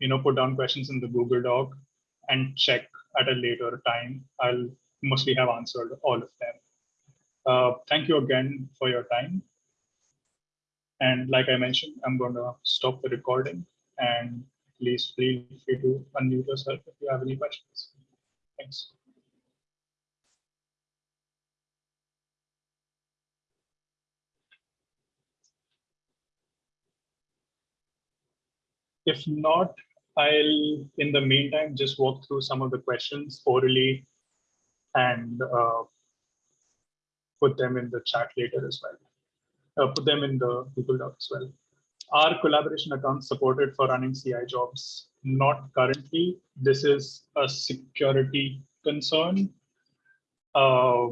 you know, put down questions in the Google Doc and check at a later time. I'll mostly have answered all of them. Uh, thank you again for your time. And like I mentioned, I'm going to stop the recording and please feel free to unmute yourself if you have any questions. Thanks. If not, I'll, in the meantime, just walk through some of the questions orally and uh, put them in the chat later as well. Uh, put them in the Google Doc as well. Are collaboration accounts supported for running CI jobs? Not currently. This is a security concern. Uh,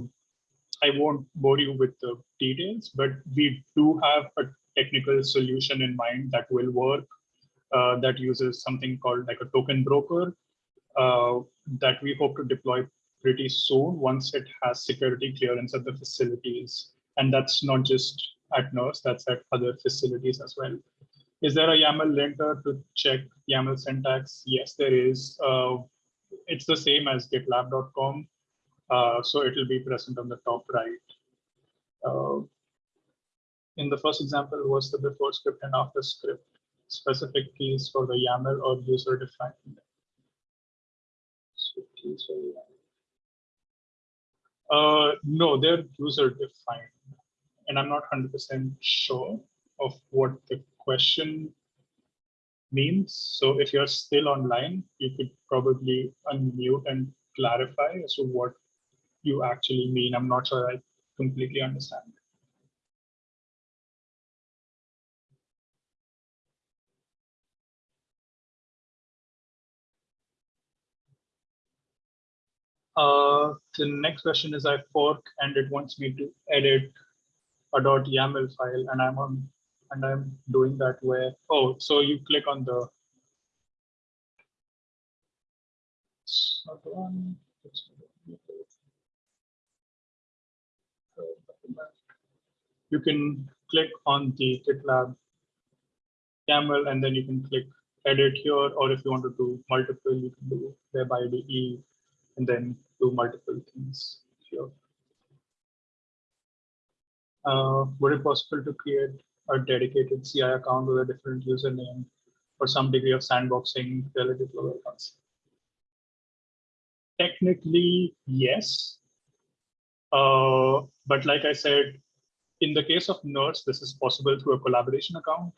I won't bore you with the details, but we do have a technical solution in mind that will work uh, that uses something called like a token broker uh, that we hope to deploy pretty soon once it has security clearance at the facilities. And that's not just at NERSC, that's at other facilities as well. Is there a YAML linter to check YAML syntax? Yes, there is. Uh, it's the same as gitlab.com. Uh, so it will be present on the top right. Uh, in the first example was the before script and after script specific keys for the YAML or user defined. So keys for. Uh, no, they're user defined. And I'm not 100% sure of what the question means. So if you're still online, you could probably unmute and clarify as to what you actually mean. I'm not sure I completely understand. Uh, the next question is I fork and it wants me to edit a .yaml file and I'm on and I'm doing that where oh so you click on the you can click on the GitLab YAML and then you can click edit here or if you want to do multiple you can do web IDE and then do multiple things here. Uh, would it possible to create a dedicated CI account with a different username for some degree of sandboxing relative to our accounts? Technically, yes. Uh, but like I said, in the case of NERSC, this is possible through a collaboration account.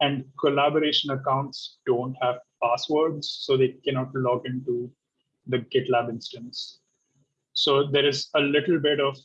and collaboration accounts don't have passwords, so they cannot log into the GitLab instance. So there is a little bit of